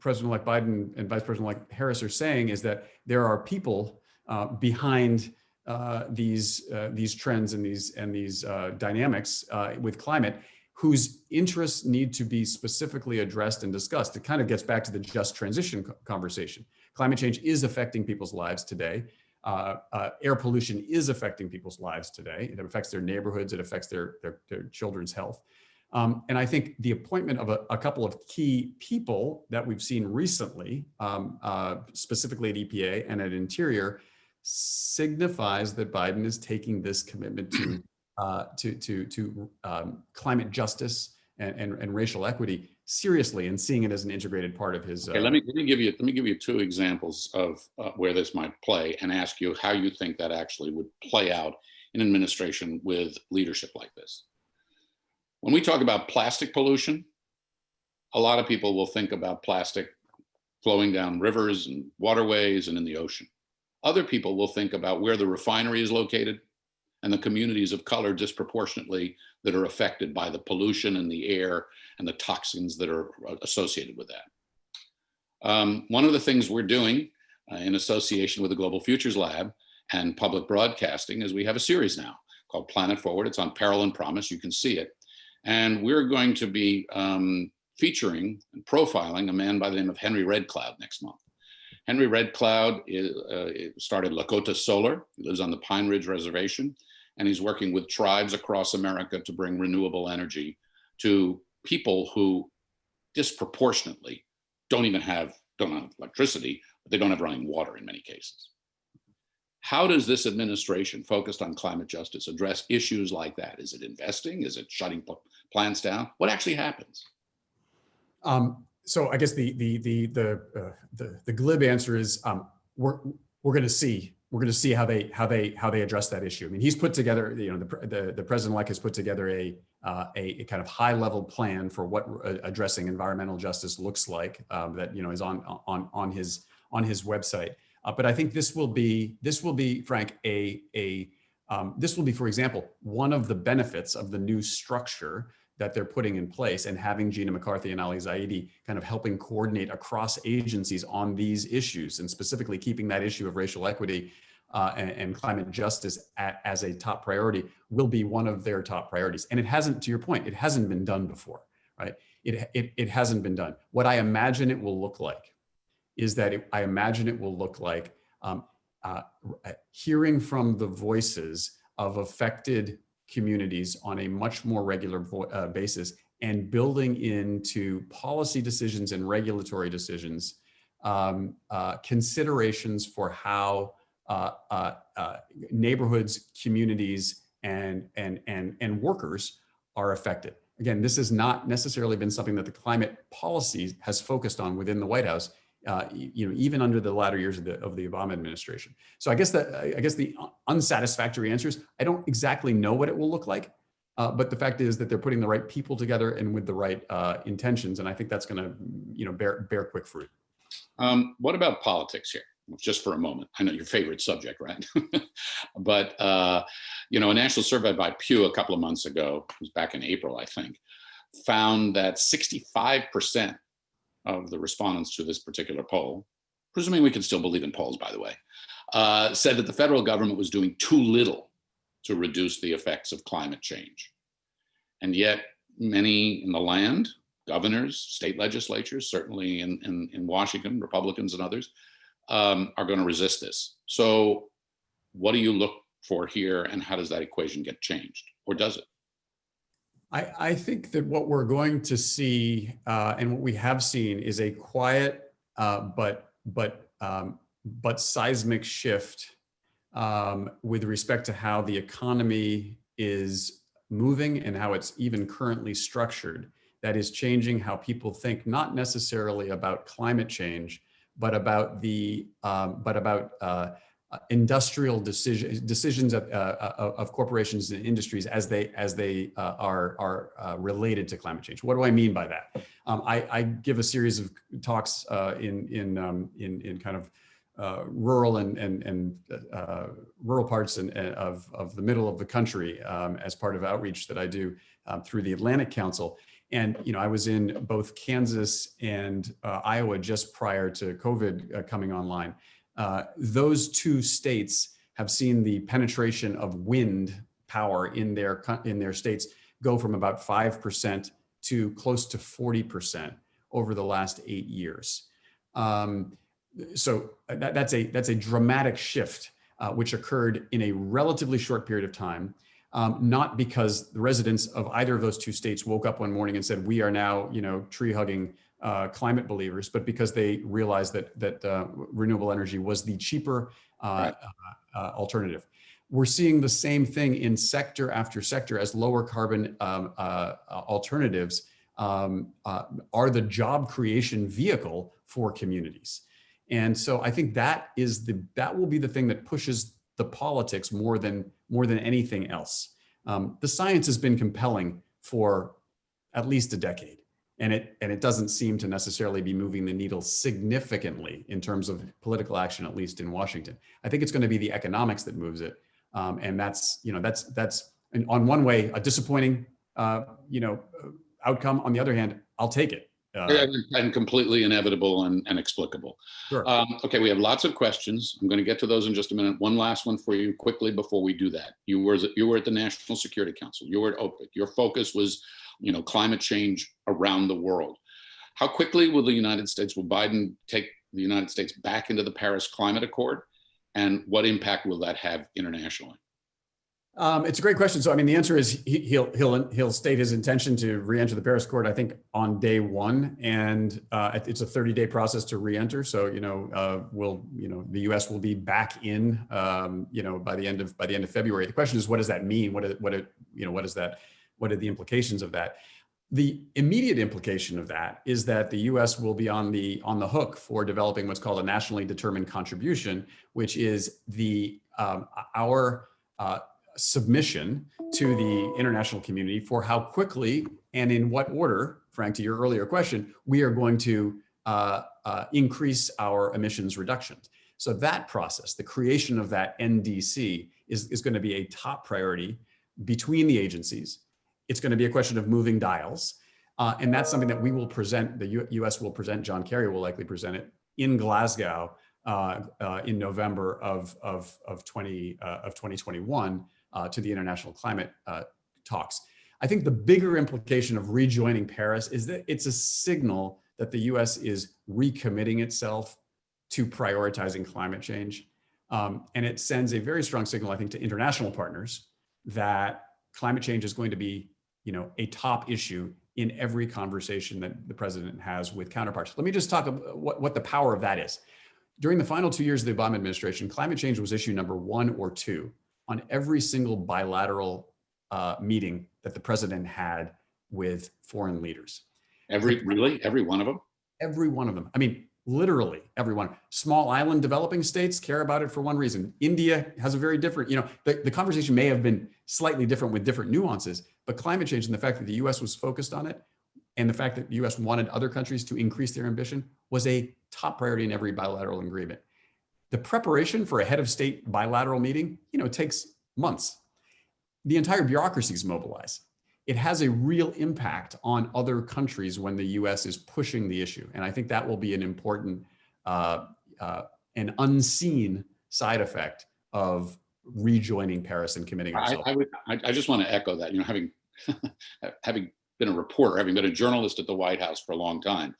President-elect Biden and Vice President-elect Harris are saying is that there are people uh, behind uh, these uh, these trends and these and these uh, dynamics uh, with climate whose interests need to be specifically addressed and discussed. It kind of gets back to the just transition conversation. Climate change is affecting people's lives today. Uh, uh, air pollution is affecting people's lives today. It affects their neighborhoods. It affects their, their, their children's health. Um, and I think the appointment of a, a, couple of key people that we've seen recently, um, uh, specifically at EPA and at Interior, signifies that Biden is taking this commitment to [CLEARS THROAT] uh, to to to um, climate justice and, and, and racial equity seriously and seeing it as an integrated part of his. Okay, let me let me give you let me give you two examples of uh, where this might play and ask you how you think that actually would play out in administration with leadership like this. When we talk about plastic pollution, a lot of people will think about plastic flowing down rivers and waterways and in the ocean. Other people will think about where the refinery is located and the communities of color disproportionately that are affected by the pollution in the air and the toxins that are uh, associated with that. Um, one of the things we're doing uh, in association with the Global Futures Lab and public broadcasting is we have a series now called Planet Forward. It's on Peril and Promise. You can see it. And we're going to be um, featuring and profiling a man by the name of Henry Red Cloud next month. Henry Red Cloud is, uh, started Lakota Solar. He lives on the Pine Ridge Reservation, and he's working with tribes across America to bring renewable energy to people who disproportionately don't even have, don't have electricity, but they don't have running water in many cases. How does this administration focused on climate justice address issues like that? Is it investing? Is it shutting plants down? What actually happens? Um, so I guess the the the the uh, the, the glib answer is um, we're we're going to see we're going to see how they how they how they address that issue. I mean, he's put together you know the the, the president elect has put together a, uh, a, a kind of high level plan for what uh, addressing environmental justice looks like um, that you know is on on on his on his website. Uh, but I think this will be this will be Frank a a um, this will be, for example, one of the benefits of the new structure that they're putting in place and having Gina McCarthy and Ali Zaidi kind of helping coordinate across agencies on these issues and specifically keeping that issue of racial equity uh, and, and, climate justice at, as a top priority will be one of their top priorities. And it hasn't, to your point, it hasn't been done before, right? It, it, it hasn't been done. What I imagine it will look like is that it, I imagine it will look like um, uh, hearing from the voices of affected communities on a much more regular uh, basis and building into policy decisions and regulatory decisions um, uh, considerations for how uh, uh, uh, neighborhoods, communities, and, and, and, and workers are affected. Again, this has not necessarily been something that the climate policy has focused on within the White House, uh, you know, even under the latter years of the, of the Obama administration. So I guess that, I guess the unsatisfactory answer is, I don't exactly know what it will look like. Uh, but the fact is that they're putting the right people together and with the right uh, intentions. And I think that's going to, you know, bear, bear quick fruit. Um, what about politics here? Just for a moment. I know your favorite subject, right? [LAUGHS] but uh, you know, a national survey by Pew a couple of months ago, was back in April, I think, found that 65% of the respondents to this particular poll, presuming we can still believe in polls, by the way, uh, said that the federal government was doing too little to reduce the effects of climate change. And yet, many in the land, governors, state legislatures, certainly in, in, in Washington, Republicans and others, um, are going to resist this. So, what do you look for here, and how does that equation get changed, or does it? I, I think that what we're going to see uh, and what we have seen is a quiet uh, but but um, but seismic shift um, with respect to how the economy is moving and how it's even currently structured. That is changing how people think, not necessarily about climate change, but about the um, but about uh, uh, industrial decision, decisions of, uh, of, of corporations and industries as they as they uh, are are uh, related to climate change. What do I mean by that? Um, I, I, give a series of talks uh, in in, um, in in kind of uh, rural and and and rural parts and, of of the middle of the country um, as part of outreach that I do um, through the Atlantic Council. And you know, I was in both Kansas and Iowa just prior to COVID coming online. Uh, those two states have seen the penetration of wind power in their in their states go from about 5% to close to 40% over the last eight years. Um, so that, that's a that's a dramatic shift uh, which occurred in a relatively short period of time. Um, not because the residents of either of those two states woke up one morning and said, we are now, you know, tree hugging uh, climate believers, but because they realized that that uh, renewable energy was the cheaper uh, right. Uh, uh, alternative. We're seeing the same thing in sector after sector as lower carbon um, uh, alternatives um, are the job creation vehicle for communities. And so I think that is the that will be the thing that pushes the politics more than more than anything else. Um, the science has been compelling for at least a decade and it and it doesn't seem to necessarily be moving the needle significantly in terms of political action, at least in Washington. I think it's going to be the economics that moves it, um, and that's you know that's that's on one way a disappointing uh, you know outcome. On the other hand, I'll take it. Uh, and completely inevitable and, and explicable. Sure. Um, okay, we have lots of questions. I'm going to get to those in just a minute. One last one for you quickly before we do that. You were you were at the National Security Council. You were at OPIC. Your focus was you know, climate change around the world. How quickly will the United States, will Biden take the United States back into the Paris Climate Accord? And what impact will that have internationally? Um, it's a great question. So, I mean, the answer is he, he'll he'll he'll state his intention to re-enter the Paris Accord. I think on day one, and uh, it's a 30-day process to re-enter. So, you know, uh, will you know the U.S. will be back in, um, you know, by the end of by the end of February. The question is, what does that mean? What what it, you know, what does that what are the implications of that? The immediate implication of that is that the U.S. will be on the on the hook for developing what's called a nationally determined contribution, which is the um, our uh, submission to the international community for how quickly and in what order, Frank, to your earlier question, we are going to uh, uh, increase our emissions reductions. So that process, the creation of that NDC, is, is going to be a top priority between the agencies it's going to be a question of moving dials. Uh, and that's something that we will present, the U US will present, John Kerry will likely present it in Glasgow uh, uh, in November of, of, of, 20, uh, of 2021 uh, to the international climate uh, talks. I think the bigger implication of rejoining Paris is that it's a signal that the US is recommitting itself to prioritizing climate change. Um, and it sends a very strong signal, I think, to international partners that climate change is going to be you know, a top issue in every conversation that the president has with counterparts. Let me just talk about what, what the power of that is. During the final two years of the Obama administration, climate change was issue number one or two on every single bilateral uh, meeting that the president had with foreign leaders. Every, really, every one of them? Every one of them. I mean, literally everyone. Small island developing states care about it for one reason. India has a very different, you know, the, the conversation may have been slightly different with different nuances, but climate change and the fact that the US was focused on it and the fact that the US wanted other countries to increase their ambition was a top priority in every bilateral agreement. The preparation for a head of state bilateral meeting, you know, takes months. The entire bureaucracy is mobilized. It has a real impact on other countries when the US is pushing the issue. And I think that will be an important uh, uh, an unseen side effect of rejoining Paris and committing I, ourselves. I, would, I, I just want to echo that, you know, having, [LAUGHS] having been a reporter, having been a journalist at the White House for a long time,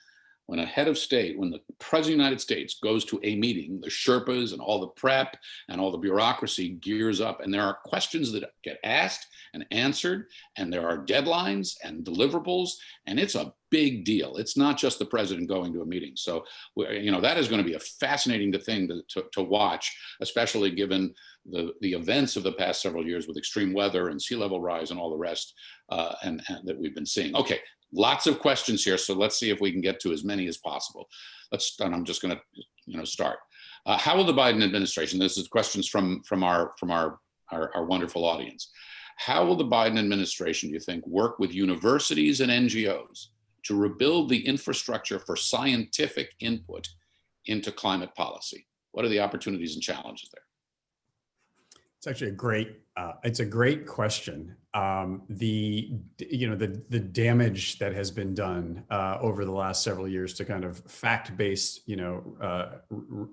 when a head of state, when the president of the United States goes to a meeting, the Sherpas and all the prep and all the bureaucracy gears up and there are questions that get asked and answered and there are deadlines and deliverables and it's a big deal. It's not just the president going to a meeting. So, you know, that is going to be a fascinating thing to, to, to watch, especially given the, the events of the past several years with extreme weather and sea level rise and all the rest uh, and, and that we've been seeing. Okay, lots of questions here, so let's see if we can get to as many as possible. Let's, and I'm just going to, you know, start. Uh, how will the Biden administration? This is questions from from our from our, our our wonderful audience. How will the Biden administration, do you think, work with universities and NGOs to rebuild the infrastructure for scientific input into climate policy? What are the opportunities and challenges there? It's actually a great, uh, it's a great question. Um, the, you know, the, the damage that has been done uh, over the last several years to kind of fact-based, you know, uh,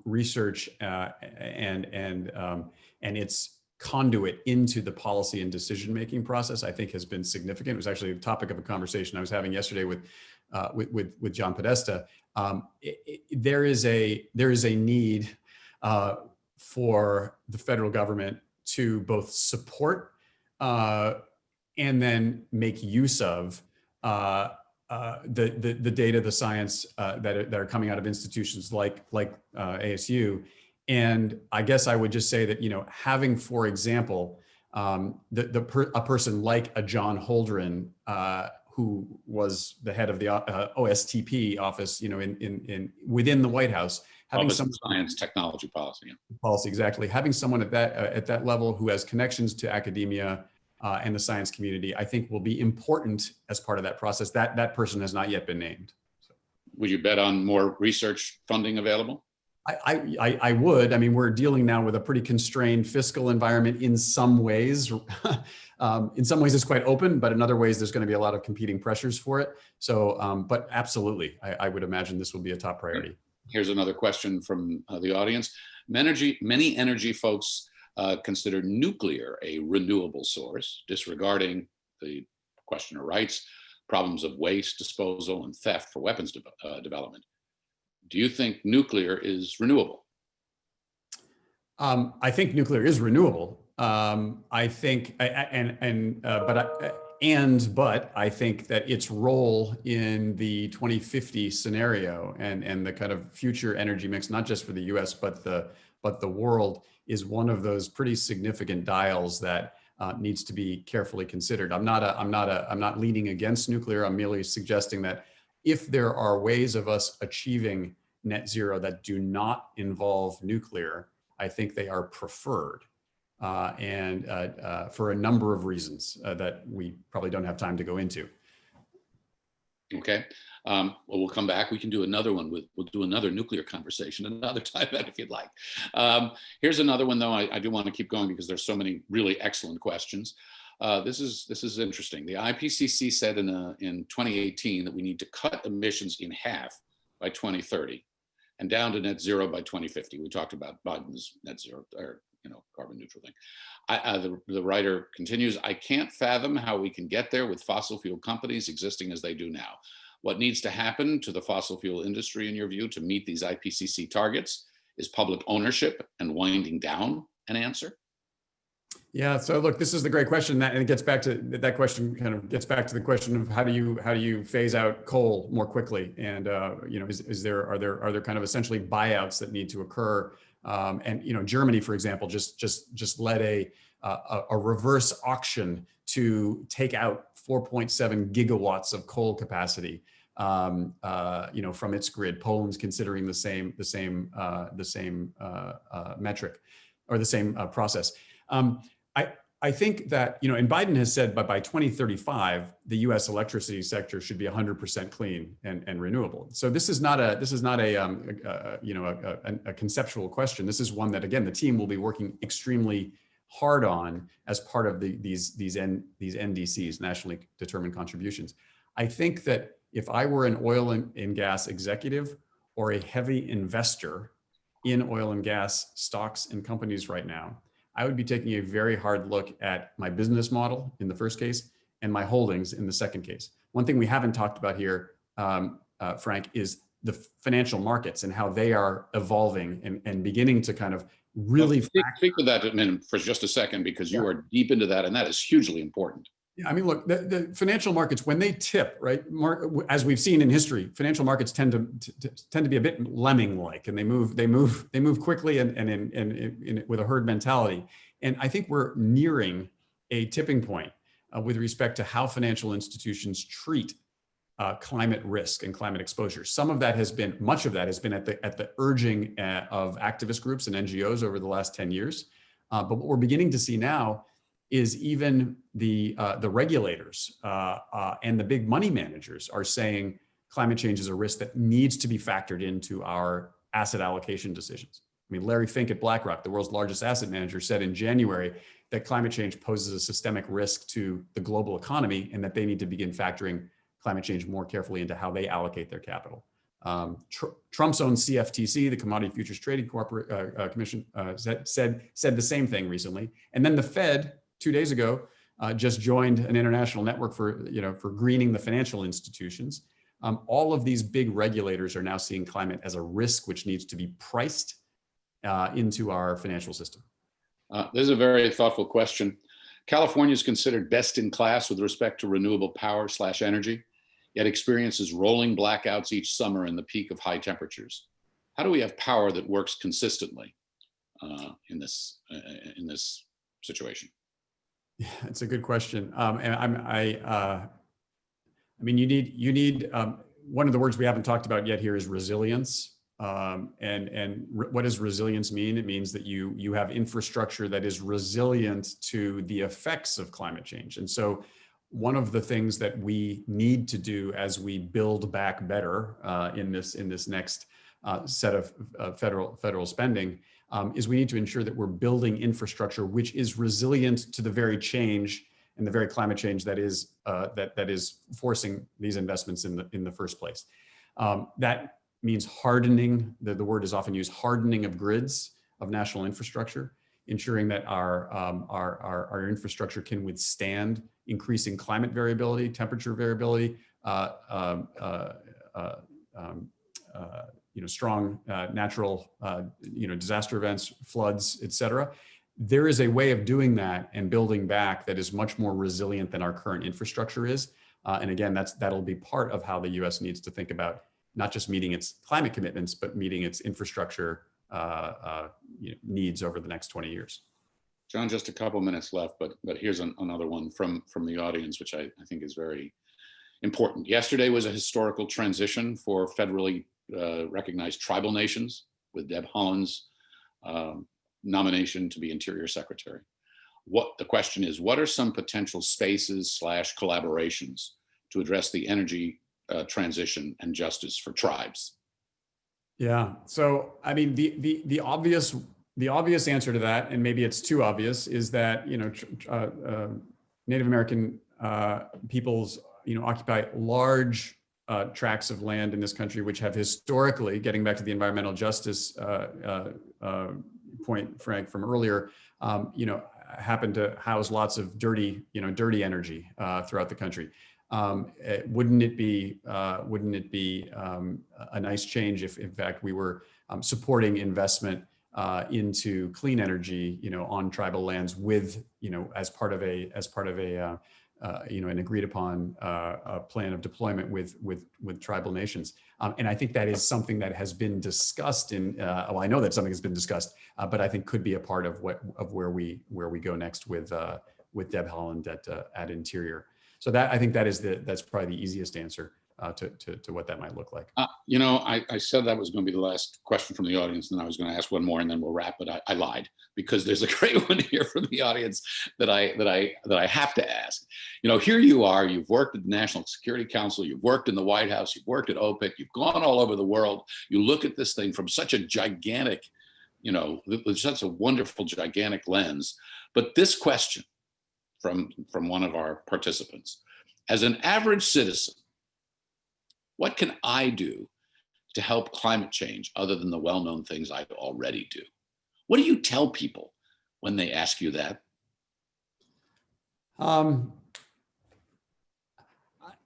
research uh, and, and, um, and its conduit into the policy and decision-making process, I think has been significant. It was actually a topic of a conversation I was having yesterday with, uh, with, with, with, John Podesta. Um, it, it, there is a, there is a need uh, for the federal government to both support uh, and then make use of uh, uh, the, the, the data, the science uh, that, are, that are coming out of institutions like, like uh, ASU. And I guess I would just say that, you know, having, for example, um, the, the per, a person like a John Holdren, uh, who was the head of the OSTP office, you know, in, in, in within the White House, having some science technology policy policy exactly having someone at that uh, at that level who has connections to academia uh, and the science community i think will be important as part of that process that that person has not yet been named so. would you bet on more research funding available I, I, I would. I mean, we're dealing now with a pretty constrained fiscal environment in some ways. [LAUGHS] um, in some ways, it's quite open, but in other ways, there's going to be a lot of competing pressures for it. So, um, but absolutely, I, I would imagine this will be a top priority here's another question from uh, the audience. Energy, many energy folks uh, consider nuclear a renewable source, disregarding the questioner writes, problems of waste disposal and theft for weapons de uh, development. Do you think nuclear is renewable? Um, I think nuclear is renewable. Um, I think, and and uh, but I, and but I think that its role in the 2050 scenario and and the kind of future energy mix, not just for the U.S. but the but the world, is one of those pretty significant dials that uh, needs to be carefully considered. I'm not a I'm not a I'm not leaning against nuclear. I'm merely suggesting that if there are ways of us achieving net zero that do not involve nuclear, I think they are preferred uh, and uh, uh, for a number of reasons uh, that we probably don't have time to go into. Okay, um, well, we'll come back. We can do another one with, we'll do another nuclear conversation [LAUGHS] another time [LAUGHS] if you'd like. Um, here's another one though, I, I, do want to keep going because there's so many really excellent questions. Uh, this is this is interesting. The IPCC said in, a, in 2018 that we need to cut emissions in half by 2030 and down to net zero by 2050. We talked about Biden's net zero or you know, carbon neutral thing. I, uh, the, the writer continues, I can't fathom how we can get there with fossil fuel companies existing as they do now. What needs to happen to the fossil fuel industry, in your view, to meet these IPCC targets? Is public ownership and winding down an answer? Yeah. So look, this is the great question that, and it gets back to that question kind of gets back to the question of how do you, how do you phase out coal more quickly? And, uh, you know, is, is there, are there, are there kind of essentially buyouts that need to occur? Um, and, you know, Germany, for example, just, just, just led a, a, a reverse auction to take out 4.7 gigawatts of coal capacity um, uh, you know, from its grid. Poland's considering the same, the same, uh, the same uh, uh metric or the same uh, process. Um, I, I think that, you know, and Biden has said, but by 2035, the U.S. electricity sector should be 100% clean and, and renewable. So this is not a, this is not a, um, a you know, a, a, a conceptual question. This is one that, again, the team will be working extremely hard on as part of the, these, these, N, these NDCs, nationally determined contributions. I think that if I were an oil and, and gas executive or a heavy investor in oil and gas stocks and companies right now, I would be taking a very hard look at my business model in the first case and my holdings in the second case. One thing we haven't talked about here, um, uh, Frank, is the financial markets and how they are evolving and, and beginning to kind of really well, speak, speak, to that in, for just a second because you yeah. are deep into that and that is hugely important. I mean, look, the, the financial markets, when they tip, right, as we've seen in history, financial markets tend to, to, tend to be a bit lemming-like, and they move, they move, they move quickly and and in, in, in, with a herd mentality. And I think we're nearing a tipping point uh, with respect to how financial institutions treat uh, climate risk and climate exposure. Some of that has been, much of that has been at the at the urging uh, of activist groups and NGOs over the last 10 years. Uh, but what we're beginning to see now is even the, uh, the regulators uh, uh, and the big money managers are saying climate change is a risk that needs to be factored into our asset allocation decisions. I mean, Larry Fink at BlackRock, the world's largest asset manager, said in January that climate change poses a systemic risk to the global economy and that they need to begin factoring climate change more carefully into how they allocate their capital. Um, Tr Trump's own CFTC, the Commodity Futures Trading Corporate uh, uh, Commission, uh, said, said said the same thing recently. And then the Fed two days ago, uh, just joined an international network for, you know, for greening the financial institutions. Um, all of these big regulators are now seeing climate as a risk which needs to be priced uh, into our financial system. Uh, this is a very thoughtful question. California is considered best in class with respect to renewable power slash energy, yet experiences rolling blackouts each summer in the peak of high temperatures. How do we have power that works consistently uh, in this uh, in this situation? Yeah, it's a good question. Um, and I'm, I, uh, I mean, you need, you need, um, one of the words we haven't talked about yet here is resilience. Um, and and what does resilience mean? It means that you you have infrastructure that is resilient to the effects of climate change. And so one of the things that we need to do as we build back better uh, in this in this next uh, set of uh, federal federal spending um, is we need to ensure that we're building infrastructure which is resilient to the very change and the very climate change that is uh, that that is forcing these investments in the in the first place. Um, that means hardening. The, the word is often used hardening of grids of national infrastructure, ensuring that our, um, our, our, our, infrastructure can withstand increasing climate variability, temperature variability, uh, um, uh, uh, um, uh, you know, strong uh, natural, uh, you know, disaster events, floods, et cetera. There is a way of doing that and building back that is much more resilient than our current infrastructure is. Uh, and again, that's that'll be part of how the U.S. needs to think about not just meeting its climate commitments, but meeting its infrastructure uh, uh, you know, needs over the next 20 years. John, just a couple minutes left, but but here's an, another one from from the audience, which I, I think is very important. Yesterday was a historical transition for federally uh, recognized tribal nations with Deb Haaland's um, nomination to be Interior Secretary. What the question is, what are some potential spaces slash collaborations to address the energy uh, transition and justice for tribes? Yeah, so I mean, the the the obvious the obvious answer to that, and maybe it's too obvious, is that you know uh, uh, Native American uh, peoples you know occupy large uh, tracts of land in this country, which have historically, getting back to the environmental justice uh, uh, uh point, Frank, from earlier, um, you know, happen to house lots of dirty, you know, dirty energy uh, throughout the country. Um, it, eh, wouldn't it be, uh, wouldn't it be um, a nice change if, in fact, we were um, supporting investment uh, into clean energy, you know, on tribal lands with, you know, as part of a as part of a uh, uh, you know, an agreed upon uh, plan of deployment with with with tribal nations. Um, and I think that is something that has been discussed in. Uh, well, I know that something has been discussed, uh, but I think could be a part of what of where we where we go next with uh, with Deb Haaland at uh, at Interior. So that I think that is the that's probably the easiest answer uh, to, to to what that might look like. Uh, you know, I, I said that was going to be the last question from the audience, and I was going to ask one more, and then we'll wrap. But I, I lied because there's a [LAUGHS] great one here from the audience that I that I that I have to ask. You know, here you are. You've worked at the National Security Council. You've worked in the White House. You've worked at OPIC. You've gone all over the world. You look at this thing from such a gigantic, you know, such a wonderful gigantic lens. But this question from from one of our participants, as an average citizen what can I do to help climate change other than the well-known things I already do? What do you tell people when they ask you that? Um,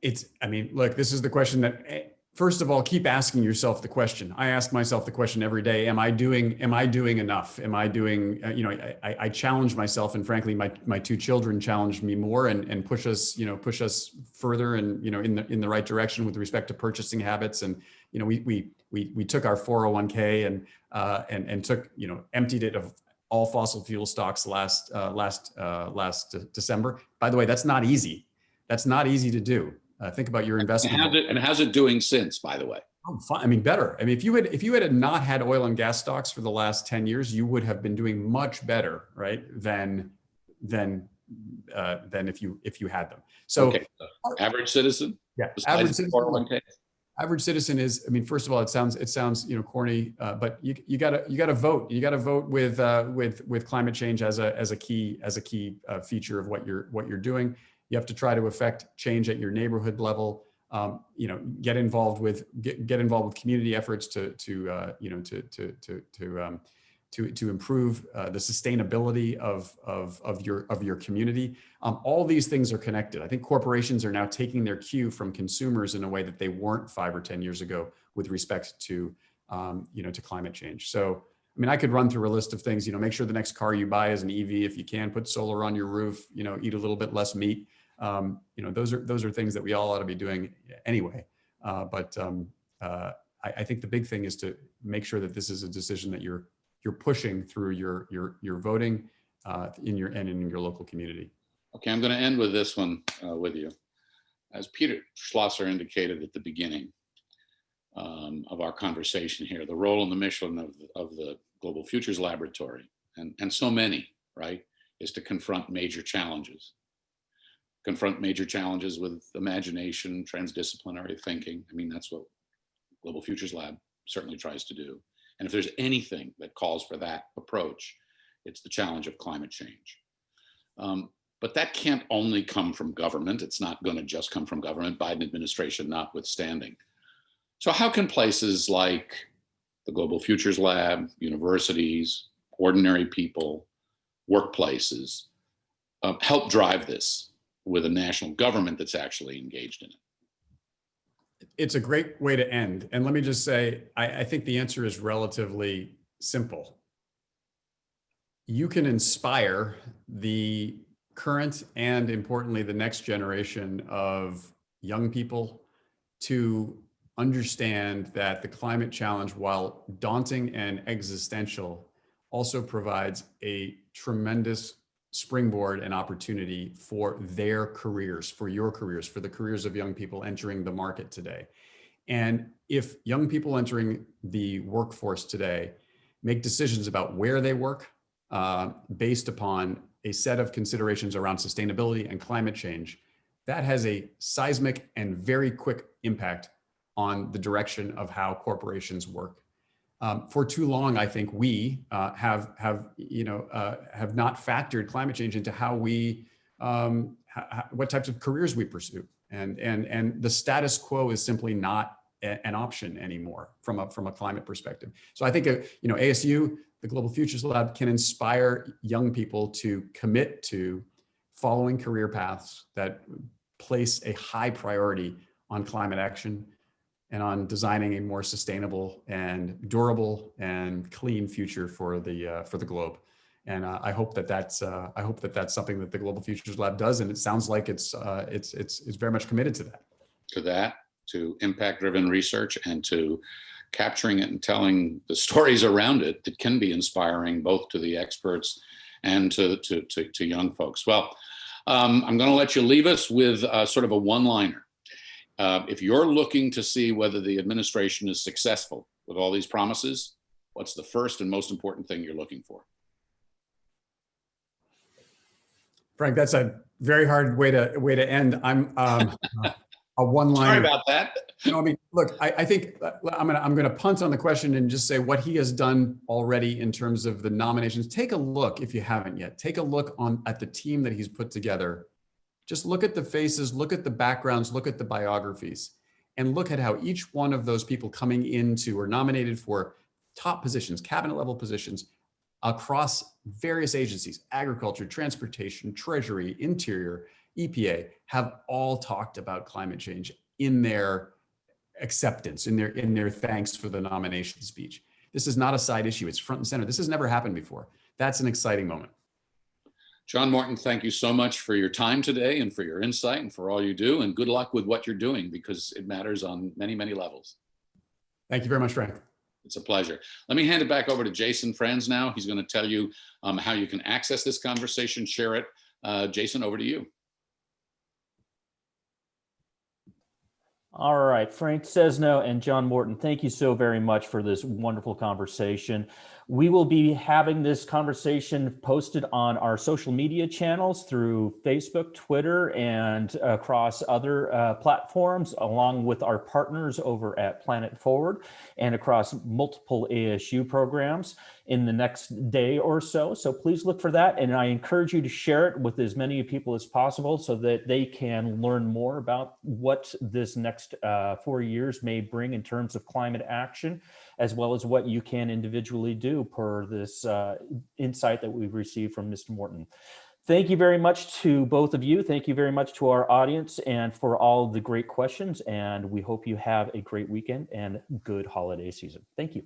it's, I mean, look, this is the question that, eh, first of all, keep asking yourself the question. I ask myself the question every day, am I doing, am I doing enough? Am I doing, uh, you know, I, I challenge myself and frankly, my, my two children challenged me more and, and push us, you know, push us further and, you know, in the, in the right direction with respect to purchasing habits. And, you know, we, we, we, we took our 401k and, uh, and, and took, you know, emptied it of all fossil fuel stocks last, uh, last, uh, last December. By the way, that's not easy. That's not easy to do. Uh, think about your investment. And how's, it, and how's it doing since, by the way? Oh, fine. I mean, better. I mean, if you had if you had not had oil and gas stocks for the last ten years, you would have been doing much better, right? Than than uh, than if you if you had them. So, okay. so average citizen. Yeah, average citizen. Average citizen is. I mean, first of all, it sounds it sounds you know corny, uh, but you you gotta you gotta vote. You gotta vote with uh, with with climate change as a as a key as a key uh, feature of what you're what you're doing. You have to try to affect change at your neighborhood level. Um, you know, get involved with get, get involved with community efforts to to uh, you know to to to to um, to to improve uh, the sustainability of of of your of your community. Um, all these things are connected. I think corporations are now taking their cue from consumers in a way that they weren't five or ten years ago with respect to um, you know to climate change. So I mean, I could run through a list of things. You know, make sure the next car you buy is an EV if you can. Put solar on your roof. You know, eat a little bit less meat um, you know, those are those are things that we all ought to be doing anyway. Uh, but um, uh, I, I, think the big thing is to make sure that this is a decision that you're you're pushing through your your your voting uh, in your and in your local community. Okay, I'm going to end with this one uh, with you. As Peter Schlosser indicated at the beginning um, of our conversation here, the role and the mission of, of the Global Futures Laboratory, and, and so many, right, is to confront major challenges confront major challenges with imagination, transdisciplinary thinking. I mean, that's what Global Futures Lab certainly tries to do. And if there's anything that calls for that approach, it's the challenge of climate change. Um, but that can't only come from government. It's not going to just come from government, Biden administration notwithstanding. So how can places like the Global Futures Lab, universities, ordinary people, workplaces, uh, help drive this with a national government that's actually engaged in it? It's a great way to end. And let me just say, I, I think the answer is relatively simple. You can inspire the current and importantly, the next generation of young people to understand that the climate challenge, while daunting and existential, also provides a tremendous springboard and opportunity for their careers, for your careers, for the careers of young people entering the market today. And if young people entering the workforce today make decisions about where they work uh, based upon a set of considerations around sustainability and climate change, that has a seismic and very quick impact on the direction of how corporations work um, for too long, I think we uh, have have you know uh, have not factored climate change into how we um, what types of careers we pursue, and and and the status quo is simply not an option anymore from a from a climate perspective. So I think uh, you know ASU, the Global Futures Lab, can inspire young people to commit to following career paths that place a high priority on climate action and on designing a more sustainable and durable and clean future for the uh, for the globe. And uh, I hope that that's uh, I hope that that's something that the Global Futures Lab does, and it sounds like it's uh, it's it's it's very much committed to that. To that, to impact-driven research and to capturing it and telling the stories around it that can be inspiring both to the experts and to, to, to, to young folks. Well, um, I'm going to let you leave us with uh, sort of a one-liner. Uh, if you're looking to see whether the administration is successful with all these promises, what's the first and most important thing you're looking for? Frank, that's a very hard way to way to end. I'm um, a [LAUGHS] one line. Sorry about that. No, I mean, look, I, I think uh, I'm gonna I'm gonna punt on the question and just say what he has done already in terms of the nominations. Take a look if you haven't yet. Take a look on at the team that he's put together. Just look at the faces, look at the backgrounds, look at the biographies, and look at how each one of those people coming into or nominated for top positions, cabinet level positions across various agencies, agriculture, transportation, treasury, interior, EPA, have all talked about climate change in their acceptance, in their, in their thanks for the nomination speech. This is not a side issue. It's front and center. This has never happened before. That's an exciting moment. John Morton, thank you so much for your time today and for your insight and for all you do. And good luck with what you're doing because it matters on many, many levels. Thank you very much, Frank. It's a pleasure. Let me hand it back over to Jason Friends now. He's going to tell you um, how you can access this conversation, share it. Uh, Jason, over to you. All right, Frank Sesno and John Morton, thank you so very much for this wonderful conversation. We will be having this conversation posted on our social media channels through Facebook, Twitter, and across other uh, platforms, along with our partners over at Planet Forward and across multiple ASU programs in the next day or so. So please look for that. And I encourage you to share it with as many people as possible so that they can learn more about what this next uh, four years may bring in terms of climate action, as well as what you can individually do per this uh, insight that we've received from Mr. Morton. Thank you very much to both of you. Thank you very much to our audience and for all the great questions. And we hope you have a great weekend and good holiday season. Thank you.